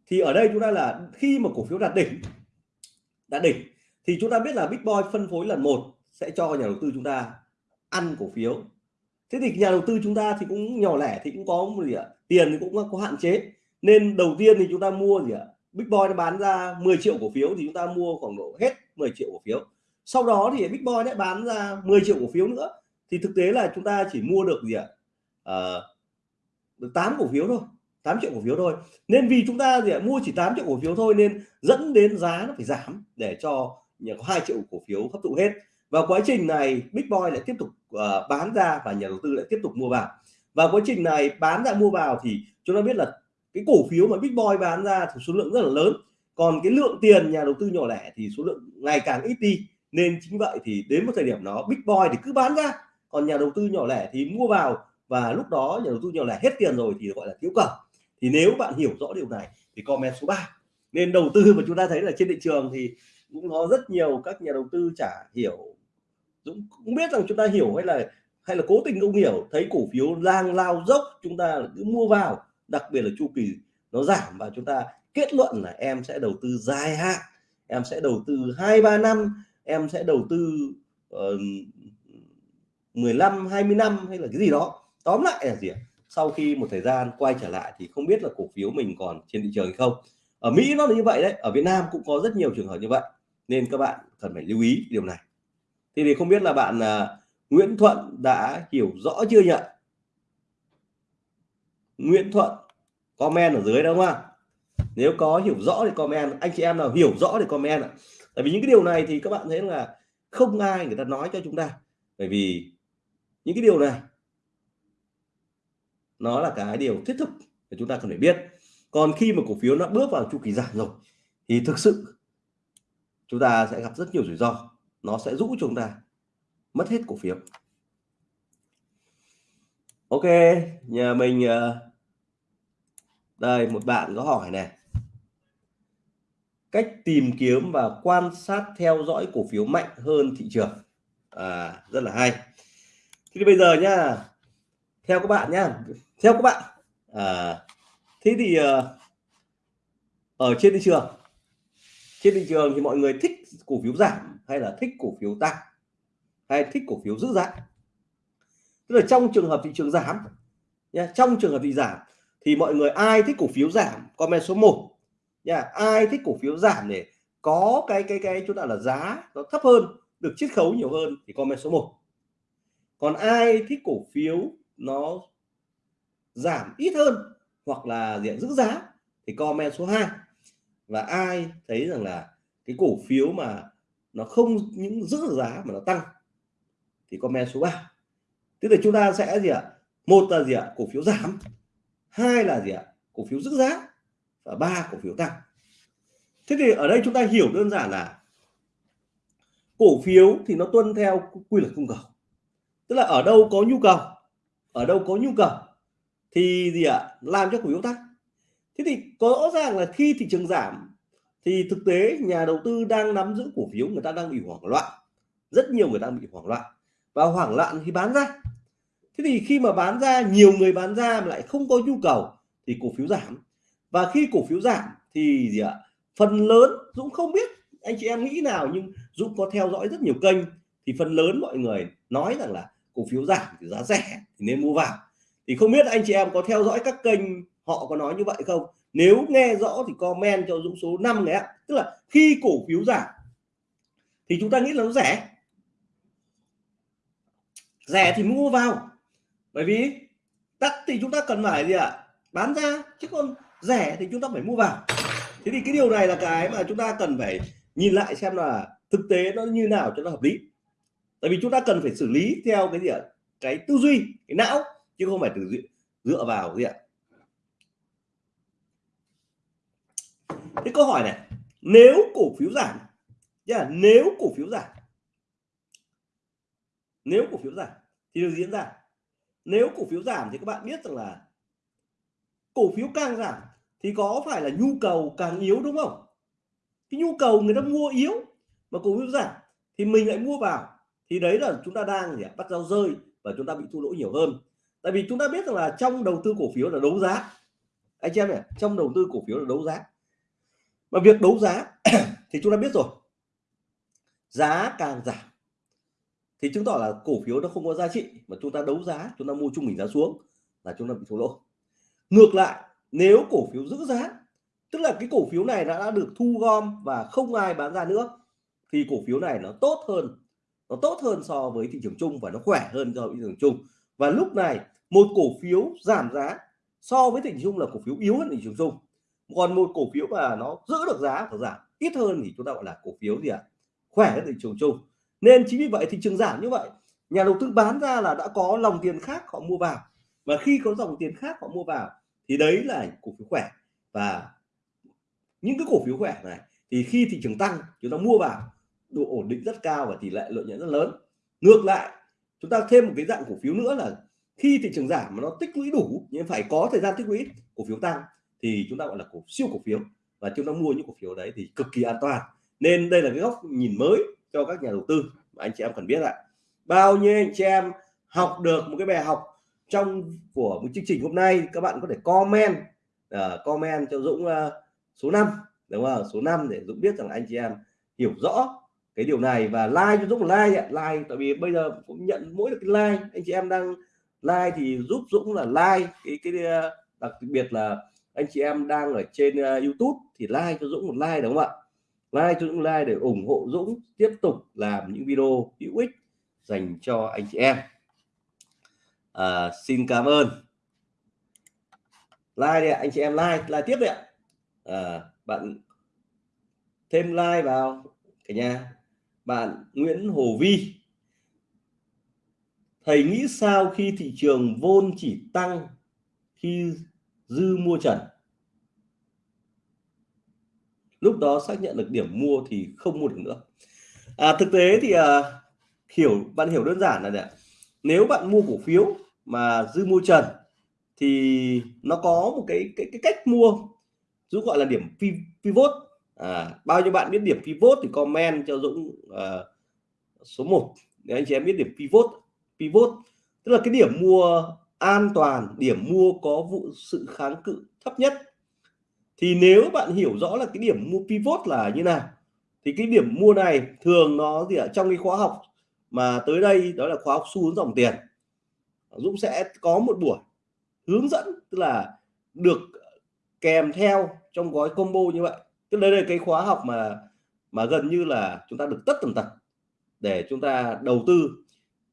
A: Thì ở đây chúng ta là khi mà cổ phiếu đạt đỉnh đạt đỉnh, thì chúng ta biết là big boy phân phối lần một sẽ cho nhà đầu tư chúng ta ăn cổ phiếu thế thì nhà đầu tư chúng ta thì cũng nhỏ lẻ thì cũng có một gì ạ? Tiền thì cũng có hạn chế. Nên đầu tiên thì chúng ta mua gì ạ? Big boy nó bán ra 10 triệu cổ phiếu thì chúng ta mua khoảng độ hết 10 triệu cổ phiếu. Sau đó thì big boy bán ra 10 triệu cổ phiếu nữa. Thì thực tế là chúng ta chỉ mua được gì ạ? À, được 8 cổ phiếu thôi 8 triệu cổ phiếu thôi. Nên vì chúng ta gì ạ? Mua chỉ 8 triệu cổ phiếu thôi nên dẫn đến giá nó phải giảm để cho nhà có 2 triệu cổ phiếu hấp thụ hết và quá trình này Big Boy lại tiếp tục uh, bán ra và nhà đầu tư lại tiếp tục mua vào. Và quá trình này bán ra mua vào thì chúng ta biết là cái cổ phiếu mà Big Boy bán ra thì số lượng rất là lớn. Còn cái lượng tiền nhà đầu tư nhỏ lẻ thì số lượng ngày càng ít đi. Nên chính vậy thì đến một thời điểm đó Big Boy thì cứ bán ra. Còn nhà đầu tư nhỏ lẻ thì mua vào. Và lúc đó nhà đầu tư nhỏ lẻ hết tiền rồi thì gọi là thiếu cầu thì nếu bạn hiểu rõ điều này thì comment số 3 nên đầu tư mà chúng ta thấy là trên thị trường thì cũng có rất nhiều các nhà đầu tư chả hiểu Dũng cũng biết rằng chúng ta hiểu hay là hay là cố tình không hiểu thấy cổ phiếu lang lao dốc chúng ta cứ mua vào đặc biệt là chu kỳ nó giảm và chúng ta kết luận là em sẽ đầu tư dài hạn em sẽ đầu tư hai ba năm em sẽ đầu tư uh, 15 20 năm hay là cái gì đó. Tóm lại là gì ạ? Sau khi một thời gian quay trở lại thì không biết là cổ phiếu mình còn trên thị trường hay không. Ở Mỹ nó là như vậy đấy ở Việt Nam cũng có rất nhiều trường hợp như vậy nên các bạn cần phải lưu ý điều này thì thì không biết là bạn à, Nguyễn Thuận đã hiểu rõ chưa nhỉ? Nguyễn Thuận comment ở dưới đúng không ạ? Nếu có hiểu rõ thì comment, anh chị em nào hiểu rõ thì comment ạ. Tại vì những cái điều này thì các bạn thấy là không ai người ta nói cho chúng ta. Bởi vì những cái điều này, nó là cái điều thiết thực để chúng ta cần phải biết. Còn khi mà cổ phiếu nó bước vào chu kỳ giảm rồi, thì thực sự chúng ta sẽ gặp rất nhiều rủi ro nó sẽ rũ chúng ta mất hết cổ phiếu. Ok nhà mình ờ, đây một bạn có hỏi này. Cách tìm kiếm và quan sát theo dõi cổ phiếu mạnh hơn thị trường. À, rất là hay. Thì bây giờ nhá theo các bạn nhá theo các bạn à, thế thì ờ, ở trên thị trường trên thị trường thì mọi người thích cổ phiếu giảm hay là thích cổ phiếu tăng, hay thích cổ phiếu giữ giá. Tức là trong trường hợp thị trường giảm nha trong trường hợp thị giảm thì mọi người ai thích cổ phiếu giảm, comment số 1 nha ai thích cổ phiếu giảm để có cái cái cái chúng ta là giá nó thấp hơn, được chiết khấu nhiều hơn thì comment số 1 còn ai thích cổ phiếu nó giảm ít hơn hoặc là diện giữ giá thì comment số 2 và ai thấy rằng là cái cổ phiếu mà nó không những giữ giá mà nó tăng, thì comment số 3 tức là chúng ta sẽ gì ạ? Một là gì ạ? Cổ phiếu giảm. Hai là gì ạ? Cổ phiếu giữ giá. Và ba, cổ phiếu tăng. Thế thì ở đây chúng ta hiểu đơn giản là cổ phiếu thì nó tuân theo quy luật cung cầu. Tức là ở đâu có nhu cầu, ở đâu có nhu cầu, thì gì ạ? Làm cho cổ phiếu tăng. Thế thì có rõ ràng là khi thị trường giảm thì thực tế nhà đầu tư đang nắm giữ cổ phiếu, người ta đang bị hoảng loạn. Rất nhiều người đang bị hoảng loạn. Và hoảng loạn thì bán ra. Thế thì khi mà bán ra, nhiều người bán ra mà lại không có nhu cầu thì cổ phiếu giảm. Và khi cổ phiếu giảm thì gì ạ? Phần lớn, Dũng không biết, anh chị em nghĩ nào nhưng Dũng có theo dõi rất nhiều kênh thì phần lớn mọi người nói rằng là cổ phiếu giảm thì giá rẻ thì nên mua vào. Thì không biết anh chị em có theo dõi các kênh họ có nói như vậy không? Nếu nghe rõ thì comment cho Dũng số 5 này ạ. Tức là khi cổ phiếu giảm, thì chúng ta nghĩ là nó rẻ. Rẻ thì mua vào. Bởi vì đắt thì chúng ta cần phải gì ạ? Bán ra. Chứ còn rẻ thì chúng ta phải mua vào. Thế thì cái điều này là cái mà chúng ta cần phải nhìn lại xem là thực tế nó như nào cho nó hợp lý. Tại vì chúng ta cần phải xử lý theo cái gì ạ? Cái tư duy, cái não, chứ không phải từ dựa vào gì ạ? Cái câu hỏi này, nếu cổ phiếu giảm là nếu cổ phiếu giảm, nếu cổ phiếu giảm thì được diễn ra. Nếu cổ phiếu giảm thì các bạn biết rằng là cổ phiếu càng giảm thì có phải là nhu cầu càng yếu đúng không? Cái nhu cầu người ta mua yếu mà cổ phiếu giảm thì mình lại mua vào. Thì đấy là chúng ta đang gì bắt giao rơi và chúng ta bị thua lỗ nhiều hơn. Tại vì chúng ta biết rằng là trong đầu tư cổ phiếu là đấu giá. Anh em này, trong đầu tư cổ phiếu là đấu giá mà việc đấu giá [clears throat] thì chúng ta biết rồi. Giá càng giảm thì chứng tỏ là cổ phiếu nó không có giá trị mà chúng ta đấu giá chúng ta mua trung bình giá xuống là chúng ta bị thua lỗ. Ngược lại nếu cổ phiếu giữ giá tức là cái cổ phiếu này đã, đã được thu gom và không ai bán ra nữa thì cổ phiếu này nó tốt hơn nó tốt hơn so với thị trường chung và nó khỏe hơn so với thị trường chung. Và lúc này một cổ phiếu giảm giá so với thị trường chung là cổ phiếu yếu hơn thị trường chung còn một cổ phiếu mà nó giữ được giá và giảm. Ít hơn thì chúng ta gọi là cổ phiếu gì ạ? À? khỏe thị trường chung. Nên chính vì vậy thị trường giảm như vậy, nhà đầu tư bán ra là đã có lòng tiền khác họ mua vào. Và khi có dòng tiền khác họ mua vào, thì đấy là cổ phiếu khỏe. Và những cái cổ phiếu khỏe này, thì khi thị trường tăng, chúng ta mua vào, độ ổn định rất cao và tỷ lệ lợi nhuận rất lớn. Ngược lại, chúng ta thêm một cái dạng cổ phiếu nữa là khi thị trường giảm mà nó tích lũy đủ, nhưng phải có thời gian tích lũy cổ phiếu tăng thì chúng ta gọi là cổ siêu cổ phiếu. Và chúng ta mua những cổ phiếu đấy thì cực kỳ an toàn. Nên đây là cái góc nhìn mới cho các nhà đầu tư mà anh chị em cần biết ạ. Bao nhiêu anh chị em học được một cái bài học trong của một chương trình hôm nay các bạn có thể comment uh, comment cho Dũng uh, số 5 đúng không? Số 5 để Dũng biết rằng anh chị em hiểu rõ cái điều này và like cho Dũng like ạ. Like tại vì bây giờ cũng nhận mỗi được cái like anh chị em đang like thì giúp Dũng là like cái cái à, đặc biệt là anh chị em đang ở trên uh, YouTube thì like cho Dũng một like đúng không ạ? Like cho Dũng like để ủng hộ Dũng tiếp tục làm những video hữu ích dành cho anh chị em. À, xin cảm ơn. Like đi ạ anh chị em like like tiếp đi ạ. À, bạn thêm like vào cả nhà. Bạn Nguyễn Hồ Vi. Thầy nghĩ sao khi thị trường vôn chỉ tăng khi dư mua trần. Lúc đó xác nhận được điểm mua thì không mua được nữa. À, thực tế thì à, hiểu bạn hiểu đơn giản là này, nếu bạn mua cổ phiếu mà dư mua trần thì nó có một cái cái, cái cách mua Dũng gọi là điểm pivot. À, bao nhiêu bạn biết điểm pivot thì comment cho Dũng à, số 1 để anh chị em biết điểm pivot pivot. Tức là cái điểm mua an toàn điểm mua có vụ sự kháng cự thấp nhất. Thì nếu bạn hiểu rõ là cái điểm mua pivot là như nào, thì cái điểm mua này thường nó gì ở trong cái khóa học mà tới đây, đó là khóa học xu hướng dòng tiền. Dũng sẽ có một buổi hướng dẫn, tức là được kèm theo trong gói combo như vậy. Tức đây là cái khóa học mà mà gần như là chúng ta được tất tần tật để chúng ta đầu tư.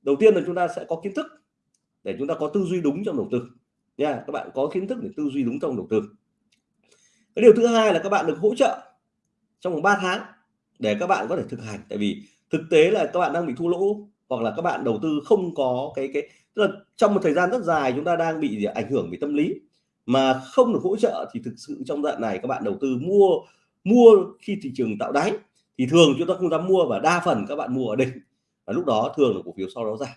A: Đầu tiên là chúng ta sẽ có kiến thức để chúng ta có tư duy đúng trong đầu tư. Nha, các bạn có kiến thức để tư duy đúng trong đầu tư. Cái điều thứ hai là các bạn được hỗ trợ trong vòng 3 tháng để các bạn có thể thực hành. Tại vì thực tế là các bạn đang bị thua lỗ hoặc là các bạn đầu tư không có cái cái, tức là trong một thời gian rất dài chúng ta đang bị ảnh hưởng về tâm lý. Mà không được hỗ trợ thì thực sự trong đoạn này các bạn đầu tư mua mua khi thị trường tạo đáy thì thường chúng ta không dám mua và đa phần các bạn mua ở đỉnh. Và lúc đó thường là cổ phiếu sau đó giảm.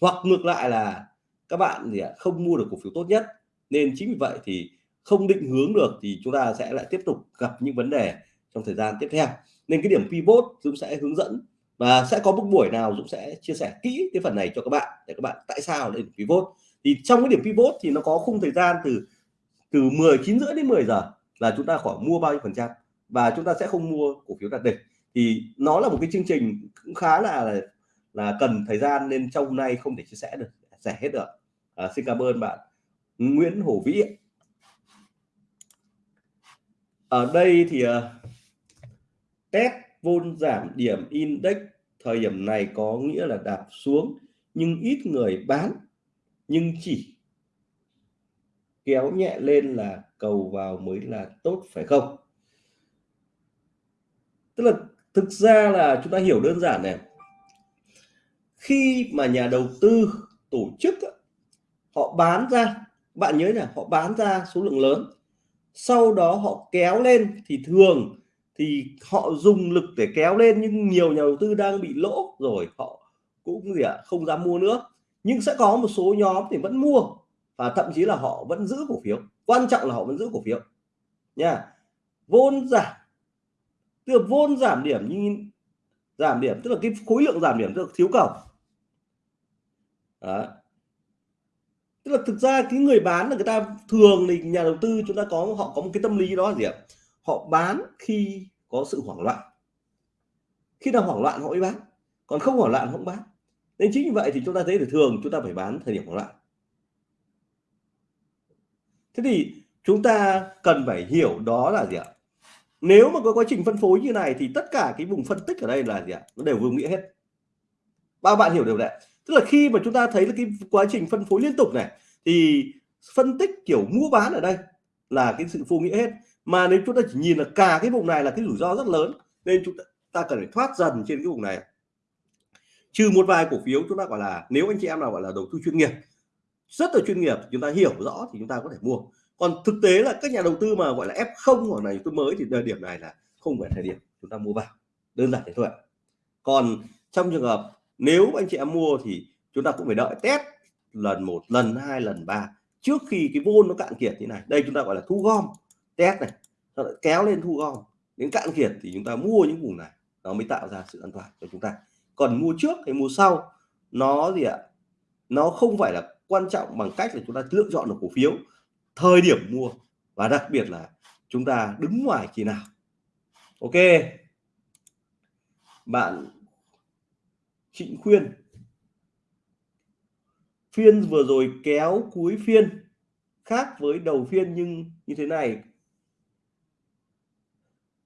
A: Hoặc ngược lại là các bạn thì không mua được cổ phiếu tốt nhất. Nên chính vì vậy thì không định hướng được thì chúng ta sẽ lại tiếp tục gặp những vấn đề trong thời gian tiếp theo. Nên cái điểm pivot Dũng sẽ hướng dẫn và sẽ có một buổi nào Dũng sẽ chia sẻ kỹ cái phần này cho các bạn để các bạn tại sao lên pivot. Thì trong cái điểm pivot thì nó có khung thời gian từ từ 19 rưỡi đến 10 giờ là chúng ta khoảng mua bao nhiêu phần trăm và chúng ta sẽ không mua cổ phiếu đạt đỉnh. Thì nó là một cái chương trình cũng khá là là cần thời gian nên trong hôm nay không thể chia sẻ được, sẻ hết được à, xin cảm ơn bạn. Nguyễn Hổ Vĩ ở đây thì uh, test vôn giảm điểm index thời điểm này có nghĩa là đạp xuống nhưng ít người bán nhưng chỉ kéo nhẹ lên là cầu vào mới là tốt phải không? Tức là thực ra là chúng ta hiểu đơn giản này. Khi mà nhà đầu tư tổ chức họ bán ra. Bạn nhớ là họ bán ra số lượng lớn. Sau đó họ kéo lên thì thường thì họ dùng lực để kéo lên nhưng nhiều nhà đầu tư đang bị lỗ rồi họ cũng gì ạ à, không dám mua nữa. Nhưng sẽ có một số nhóm thì vẫn mua và thậm chí là họ vẫn giữ cổ phiếu. Quan trọng là họ vẫn giữ cổ phiếu. Nha vốn giảm. Tức là vốn giảm điểm nhưng giảm điểm tức là cái khối lượng giảm điểm tức là thiếu cầu. Đó tức là thực ra cái người bán là người ta thường thì nhà đầu tư chúng ta có, họ có một cái tâm lý đó là gì ạ? Họ bán khi có sự hoảng loạn. Khi nào hoảng loạn họ mới bán, còn không hoảng loạn không bán. Nên chính vì vậy thì chúng ta thấy là thường chúng ta phải bán thời điểm hoảng loạn. Thế thì chúng ta cần phải hiểu đó là gì ạ? Nếu mà có quá trình phân phối như này thì tất cả cái vùng phân tích ở đây là gì ạ? Nó đều vô nghĩa hết. Bao bạn hiểu điều này tức là khi mà chúng ta thấy là cái quá trình phân phối liên tục này thì phân tích kiểu mua bán ở đây là cái sự vô nghĩa hết. Mà nếu chúng ta chỉ nhìn là cả cái vùng này là cái rủi ro rất lớn nên chúng ta, ta cần phải thoát dần trên cái vùng này. Trừ một vài cổ phiếu chúng ta gọi là nếu anh chị em nào gọi là đầu tư chuyên nghiệp rất là chuyên nghiệp chúng ta hiểu rõ thì chúng ta có thể mua. Còn thực tế là các nhà đầu tư mà gọi là F0 hoặc này tôi mới thì thời điểm này là không phải thời điểm chúng ta mua vào đơn giản thế thôi còn trong trường hợp nếu anh chị em mua thì chúng ta cũng phải đợi test lần một, lần hai, lần ba trước khi cái vôn nó cạn kiệt như này. Đây chúng ta gọi là thu gom, test này nó lại kéo lên thu gom. Đến cạn kiệt thì chúng ta mua những vùng này, nó mới tạo ra sự an toàn cho chúng ta. Còn mua trước hay mua sau, nó gì ạ? Nó không phải là quan trọng bằng cách là chúng ta lựa chọn được cổ phiếu thời điểm mua và đặc biệt là chúng ta đứng ngoài khi nào. Ok. Bạn Trịnh Khuyên. Phiên vừa rồi kéo cuối phiên khác với đầu phiên nhưng như thế này.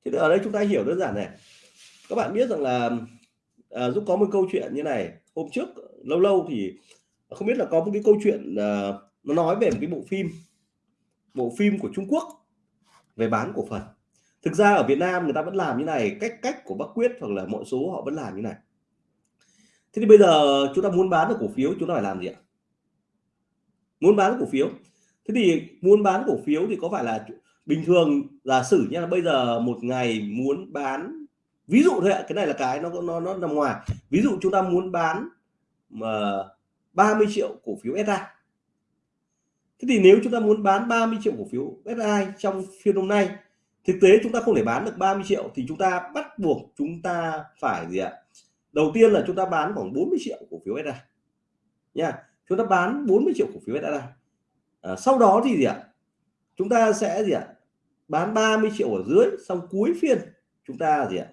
A: Thì ở đây chúng ta hiểu đơn giản này. Các bạn biết rằng là à, Dũng có một câu chuyện như này. Hôm trước lâu lâu thì không biết là có một cái câu chuyện à, nó nói về một cái bộ phim bộ phim của Trung Quốc về bán cổ phần. Thực ra ở Việt Nam người ta vẫn làm như này cách cách của Bắc Quyết hoặc là mọi số họ vẫn làm như này thế thì bây giờ chúng ta muốn bán được cổ phiếu, chúng ta phải làm gì ạ? Muốn bán cổ phiếu. Thế thì muốn bán cổ phiếu thì có phải là bình thường giả sử nhé bây giờ một ngày muốn bán, ví dụ thôi ạ, cái này là cái nó nó nó nằm ngoài. Ví dụ chúng ta muốn bán ờ, mà 30 triệu cổ phiếu SA thế thì nếu chúng ta muốn bán 30 triệu cổ phiếu SI trong phiên hôm nay, thực tế chúng ta không thể bán được 30 triệu thì chúng ta bắt buộc chúng ta phải gì ạ? Đầu tiên là chúng ta bán khoảng 40 triệu cổ phiếu SI nha chúng ta bán 40 triệu cổ phiếu SI à, sau đó thì gì ạ? Chúng ta sẽ gì ạ? Bán 30 triệu ở dưới xong cuối phiên chúng ta gì ạ?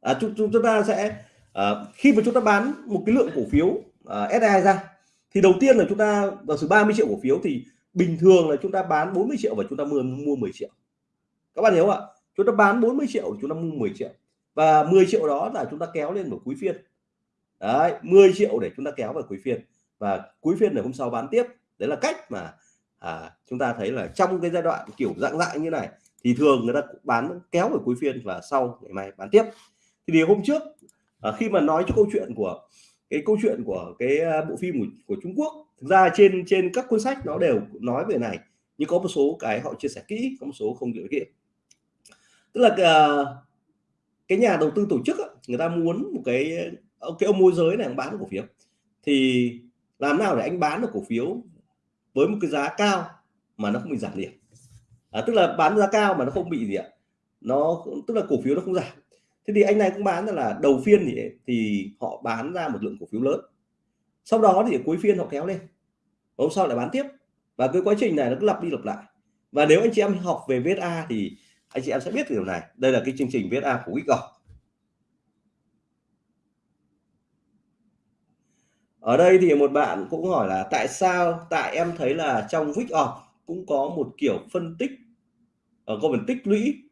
A: À, chúng, chúng ta sẽ à, khi mà chúng ta bán một cái lượng cổ phiếu à, SI ra thì đầu tiên là chúng ta giả sử 30 triệu cổ phiếu thì bình thường là chúng ta bán 40 triệu và chúng ta mua mua 10 triệu. Các bạn hiểu không ạ? Chúng ta bán 40 triệu chúng ta mua 10 triệu và 10 triệu đó là chúng ta kéo lên vào cuối phiên. Đấy 10 triệu để chúng ta kéo vào cuối phiên. Và cuối phiên để hôm sau bán tiếp. Đấy là cách mà à, chúng ta thấy là trong cái giai đoạn kiểu dạng dạng như này thì thường người ta bán kéo vào cuối phiên và sau ngày mai bán tiếp. Thì điều hôm trước à, khi mà nói cho câu chuyện của cái câu chuyện của cái à, bộ phim của, của Trung Quốc thực ra trên trên các cuốn sách nó đều nói về này nhưng có một số cái họ chia sẻ kỹ có một số không hiểu kỹ. Tức là uh, cái nhà đầu tư tổ chức người ta muốn một cái ờ, cái ông môi giới này bán cổ phiếu. Thì làm nào để anh bán được cổ phiếu với một cái giá cao mà nó không bị giảm điểm à, tức là bán giá cao mà nó không bị gì ạ? Nó tức là cổ phiếu nó không giảm. Thế thì anh này cũng bán là đầu phiên thì thì họ bán ra một lượng cổ phiếu lớn. Sau đó thì cuối phiên họ kéo lên. Hôm sau lại bán tiếp. Và cái quá trình này nó cứ lặp đi lặp lại. Và nếu anh chị em học về VSA thì anh chị em sẽ biết điều này. Đây là cái chương trình viết A của Wickoff ở đây thì một bạn cũng hỏi là tại sao tại em thấy là trong Wickoff cũng có một kiểu phân tích ở có phần tích lũy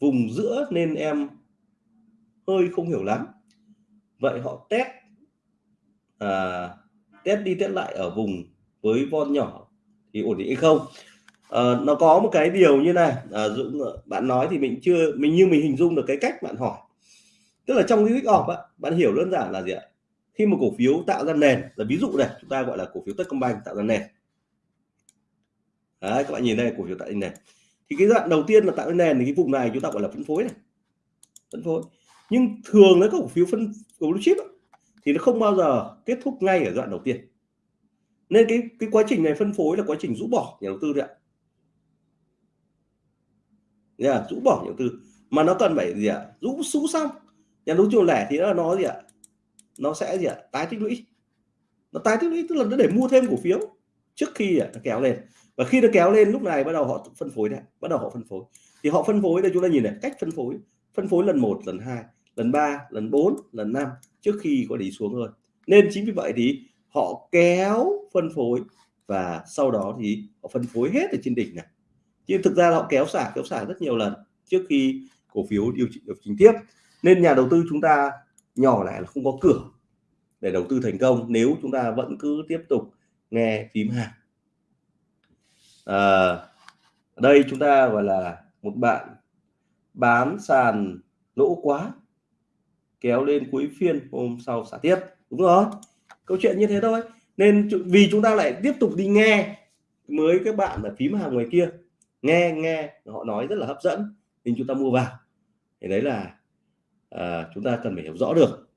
A: vùng giữa nên em hơi không hiểu lắm. Vậy họ test à, test đi test lại ở vùng với von nhỏ thì ổn định hay không? À, nó có một cái điều như này. À, Dũng bạn nói thì mình chưa mình như mình hình dung được cái cách bạn hỏi. Tức là trong cái week off á, bạn hiểu đơn giản là gì ạ? Khi một cổ phiếu tạo ra nền là ví dụ này chúng ta gọi là cổ phiếu Techcombank tạo ra nền. Đấy, các bạn nhìn đây cổ phiếu tạo ra nền. Thì cái đoạn đầu tiên là tạo ra nền thì cái vùng này chúng ta gọi là phân phối này. Phân phối. Nhưng thường cái cổ phiếu phân cổ phiếu chip thì nó không bao giờ kết thúc ngay ở đoạn đầu tiên. Nên cái cái quá trình này phân phối là quá trình rũ bỏ nhà đầu tư đấy ạ là rũ bỏ nhà đầu tư mà nó cần phải gì ạ? Rũ rũ xong. Nhà đầu tư lẻ thì nó nó gì ạ? Nó sẽ gì ạ? Tái tích lũy. Nó tái tích lũy, tức là nó để mua thêm cổ phiếu trước khi nó kéo lên. Và khi nó kéo lên, lúc này bắt đầu họ phân phối đấy bắt đầu họ phân phối. Thì họ phân phối đây, chúng ta nhìn này, cách phân phối. Phân phối lần một, lần hai, lần 3 lần 4 lần 5 trước khi có đi xuống hơn. Nên chính vì vậy thì họ kéo phân phối và sau đó thì họ phân phối hết ở trên đỉnh này chứ thực ra họ kéo xả kéo xả rất nhiều lần trước khi cổ phiếu điều chỉnh điều chỉnh tiếp. Nên nhà đầu tư chúng ta nhỏ lại là không có cửa để đầu tư thành công nếu chúng ta vẫn cứ tiếp tục nghe phím hàng. À, đây chúng ta gọi là một bạn bán sàn lỗ quá kéo lên cuối phiên hôm sau xả tiếp. Đúng rồi câu chuyện như thế thôi. Nên vì chúng ta lại tiếp tục đi nghe mới các bạn là phím hàng ngoài kia nghe nghe họ nói rất là hấp dẫn nên chúng ta mua vào. Thì đấy là à, chúng ta cần phải hiểu rõ được.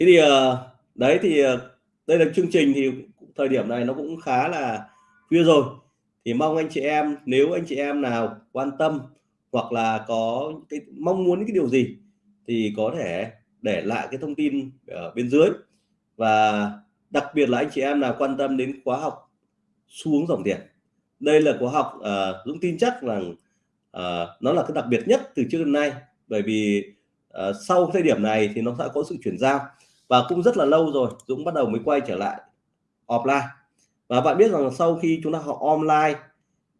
A: Thế thì à, đấy thì ờ, đây là chương trình thì thời điểm này nó cũng khá là khuya rồi. Thì mong anh chị em nếu anh chị em nào quan tâm hoặc là có cái mong muốn cái điều gì thì có thể để lại cái thông tin ở bên dưới. Và đặc biệt là anh chị em nào quan tâm đến khóa học xuống dòng tiền đây là khóa học uh, Dũng tin chắc rằng uh, nó là cái đặc biệt nhất từ trước đến nay. Bởi vì uh, sau thời điểm này thì nó sẽ có sự chuyển giao và cũng rất là lâu rồi Dũng bắt đầu mới quay trở lại offline. Và bạn biết rằng sau khi chúng ta học online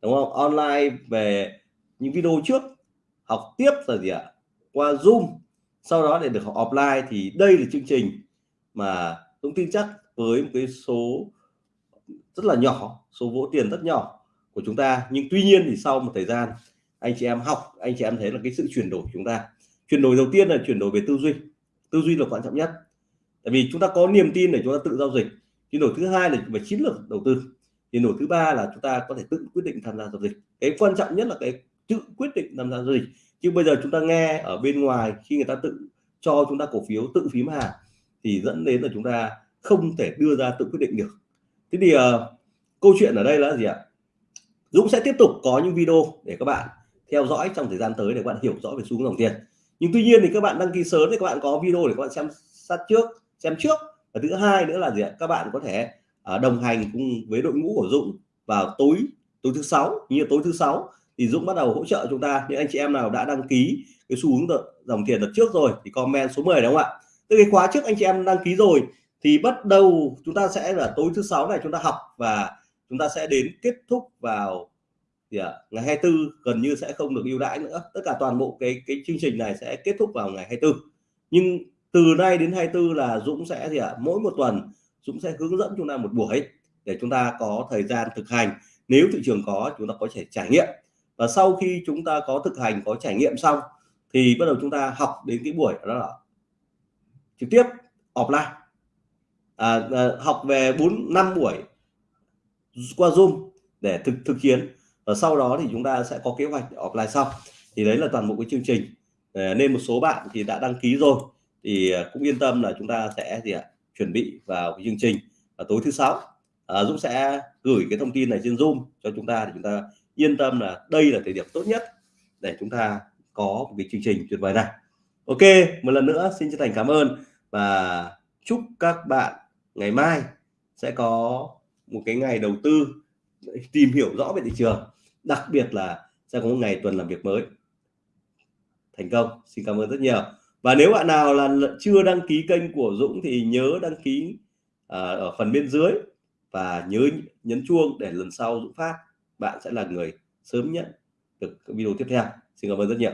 A: đúng không? Online về những video trước học tiếp là gì ạ? Qua zoom sau đó để được học offline thì đây là chương trình mà Dũng tin chắc với một cái số rất là nhỏ số vỗ tiền rất nhỏ của chúng ta. Nhưng tuy nhiên thì sau một thời gian anh chị em học anh chị em thấy là cái sự chuyển đổi của chúng ta. Chuyển đổi đầu tiên là chuyển đổi về tư duy. Tư duy là quan trọng nhất. Tại vì chúng ta có niềm tin để chúng ta tự giao dịch. Chuyển đổi thứ hai là về chiến lược đầu tư. Chuyển đổi thứ ba là chúng ta có thể tự quyết định tham gia giao dịch. Cái quan trọng nhất là cái tự quyết định tham gia giao dịch. Chứ bây giờ chúng ta nghe ở bên ngoài khi người ta tự cho chúng ta cổ phiếu tự phím hàng thì dẫn đến là chúng ta không thể đưa ra tự quyết định được. Thế thì uh, câu chuyện ở đây là gì ạ? Dũng sẽ tiếp tục có những video để các bạn theo dõi trong thời gian tới để các bạn hiểu rõ về xu hướng dòng tiền. Nhưng tuy nhiên thì các bạn đăng ký sớm thì các bạn có video để các bạn xem sát trước xem trước. Và thứ hai nữa là gì ạ? Các bạn có thể uh, đồng hành cùng với đội ngũ của Dũng vào tối tối thứ sáu như tối thứ sáu thì Dũng bắt đầu hỗ trợ chúng ta. Những anh chị em nào đã đăng ký cái xu hướng dòng tiền đợt trước rồi thì comment số 10 đúng không ạ? Từ cái khóa trước anh chị em đăng ký rồi thì bắt đầu chúng ta sẽ là tối thứ sáu này chúng ta học và chúng ta sẽ đến kết thúc vào thì à, ngày 24 gần như sẽ không được ưu đãi nữa. Tất cả toàn bộ cái cái chương trình này sẽ kết thúc vào ngày 24 nhưng từ nay đến 24 là Dũng sẽ gì ạ? À, mỗi một tuần Dũng sẽ hướng dẫn chúng ta một buổi để chúng ta có thời gian thực hành. Nếu thị trường có chúng ta có thể trải nghiệm. Và sau khi chúng ta có thực hành có trải nghiệm xong thì bắt đầu chúng ta học đến cái buổi đó là trực tiếp offline. À, à, học về 4 năm buổi qua Zoom để thực thực hiện. Và sau đó thì chúng ta sẽ có kế hoạch offline sau. Thì đấy là toàn bộ cái chương trình. Ờ, nên một số bạn thì đã đăng ký rồi. Thì ờ, cũng yên tâm là chúng ta sẽ gì ạ chuẩn bị vào cái chương trình và tối thứ sáu. À, Dũng sẽ gửi cái thông tin này trên Zoom cho chúng ta để chúng ta yên tâm là đây là thời điểm tốt nhất để chúng ta có một cái chương trình tuyệt vời này. Ok một lần nữa xin chân thành cảm ơn và chúc các bạn ngày mai sẽ có một cái ngày đầu tư tìm hiểu rõ về thị trường, đặc biệt là sẽ có một ngày tuần làm việc mới. Thành công, xin cảm ơn rất nhiều. Và nếu bạn nào là chưa đăng ký kênh của Dũng thì nhớ đăng ký à, ở phần bên dưới và nhớ nhấn chuông để lần sau Dũng phát, bạn sẽ là người sớm nhận được video tiếp theo. Xin cảm ơn rất nhiều.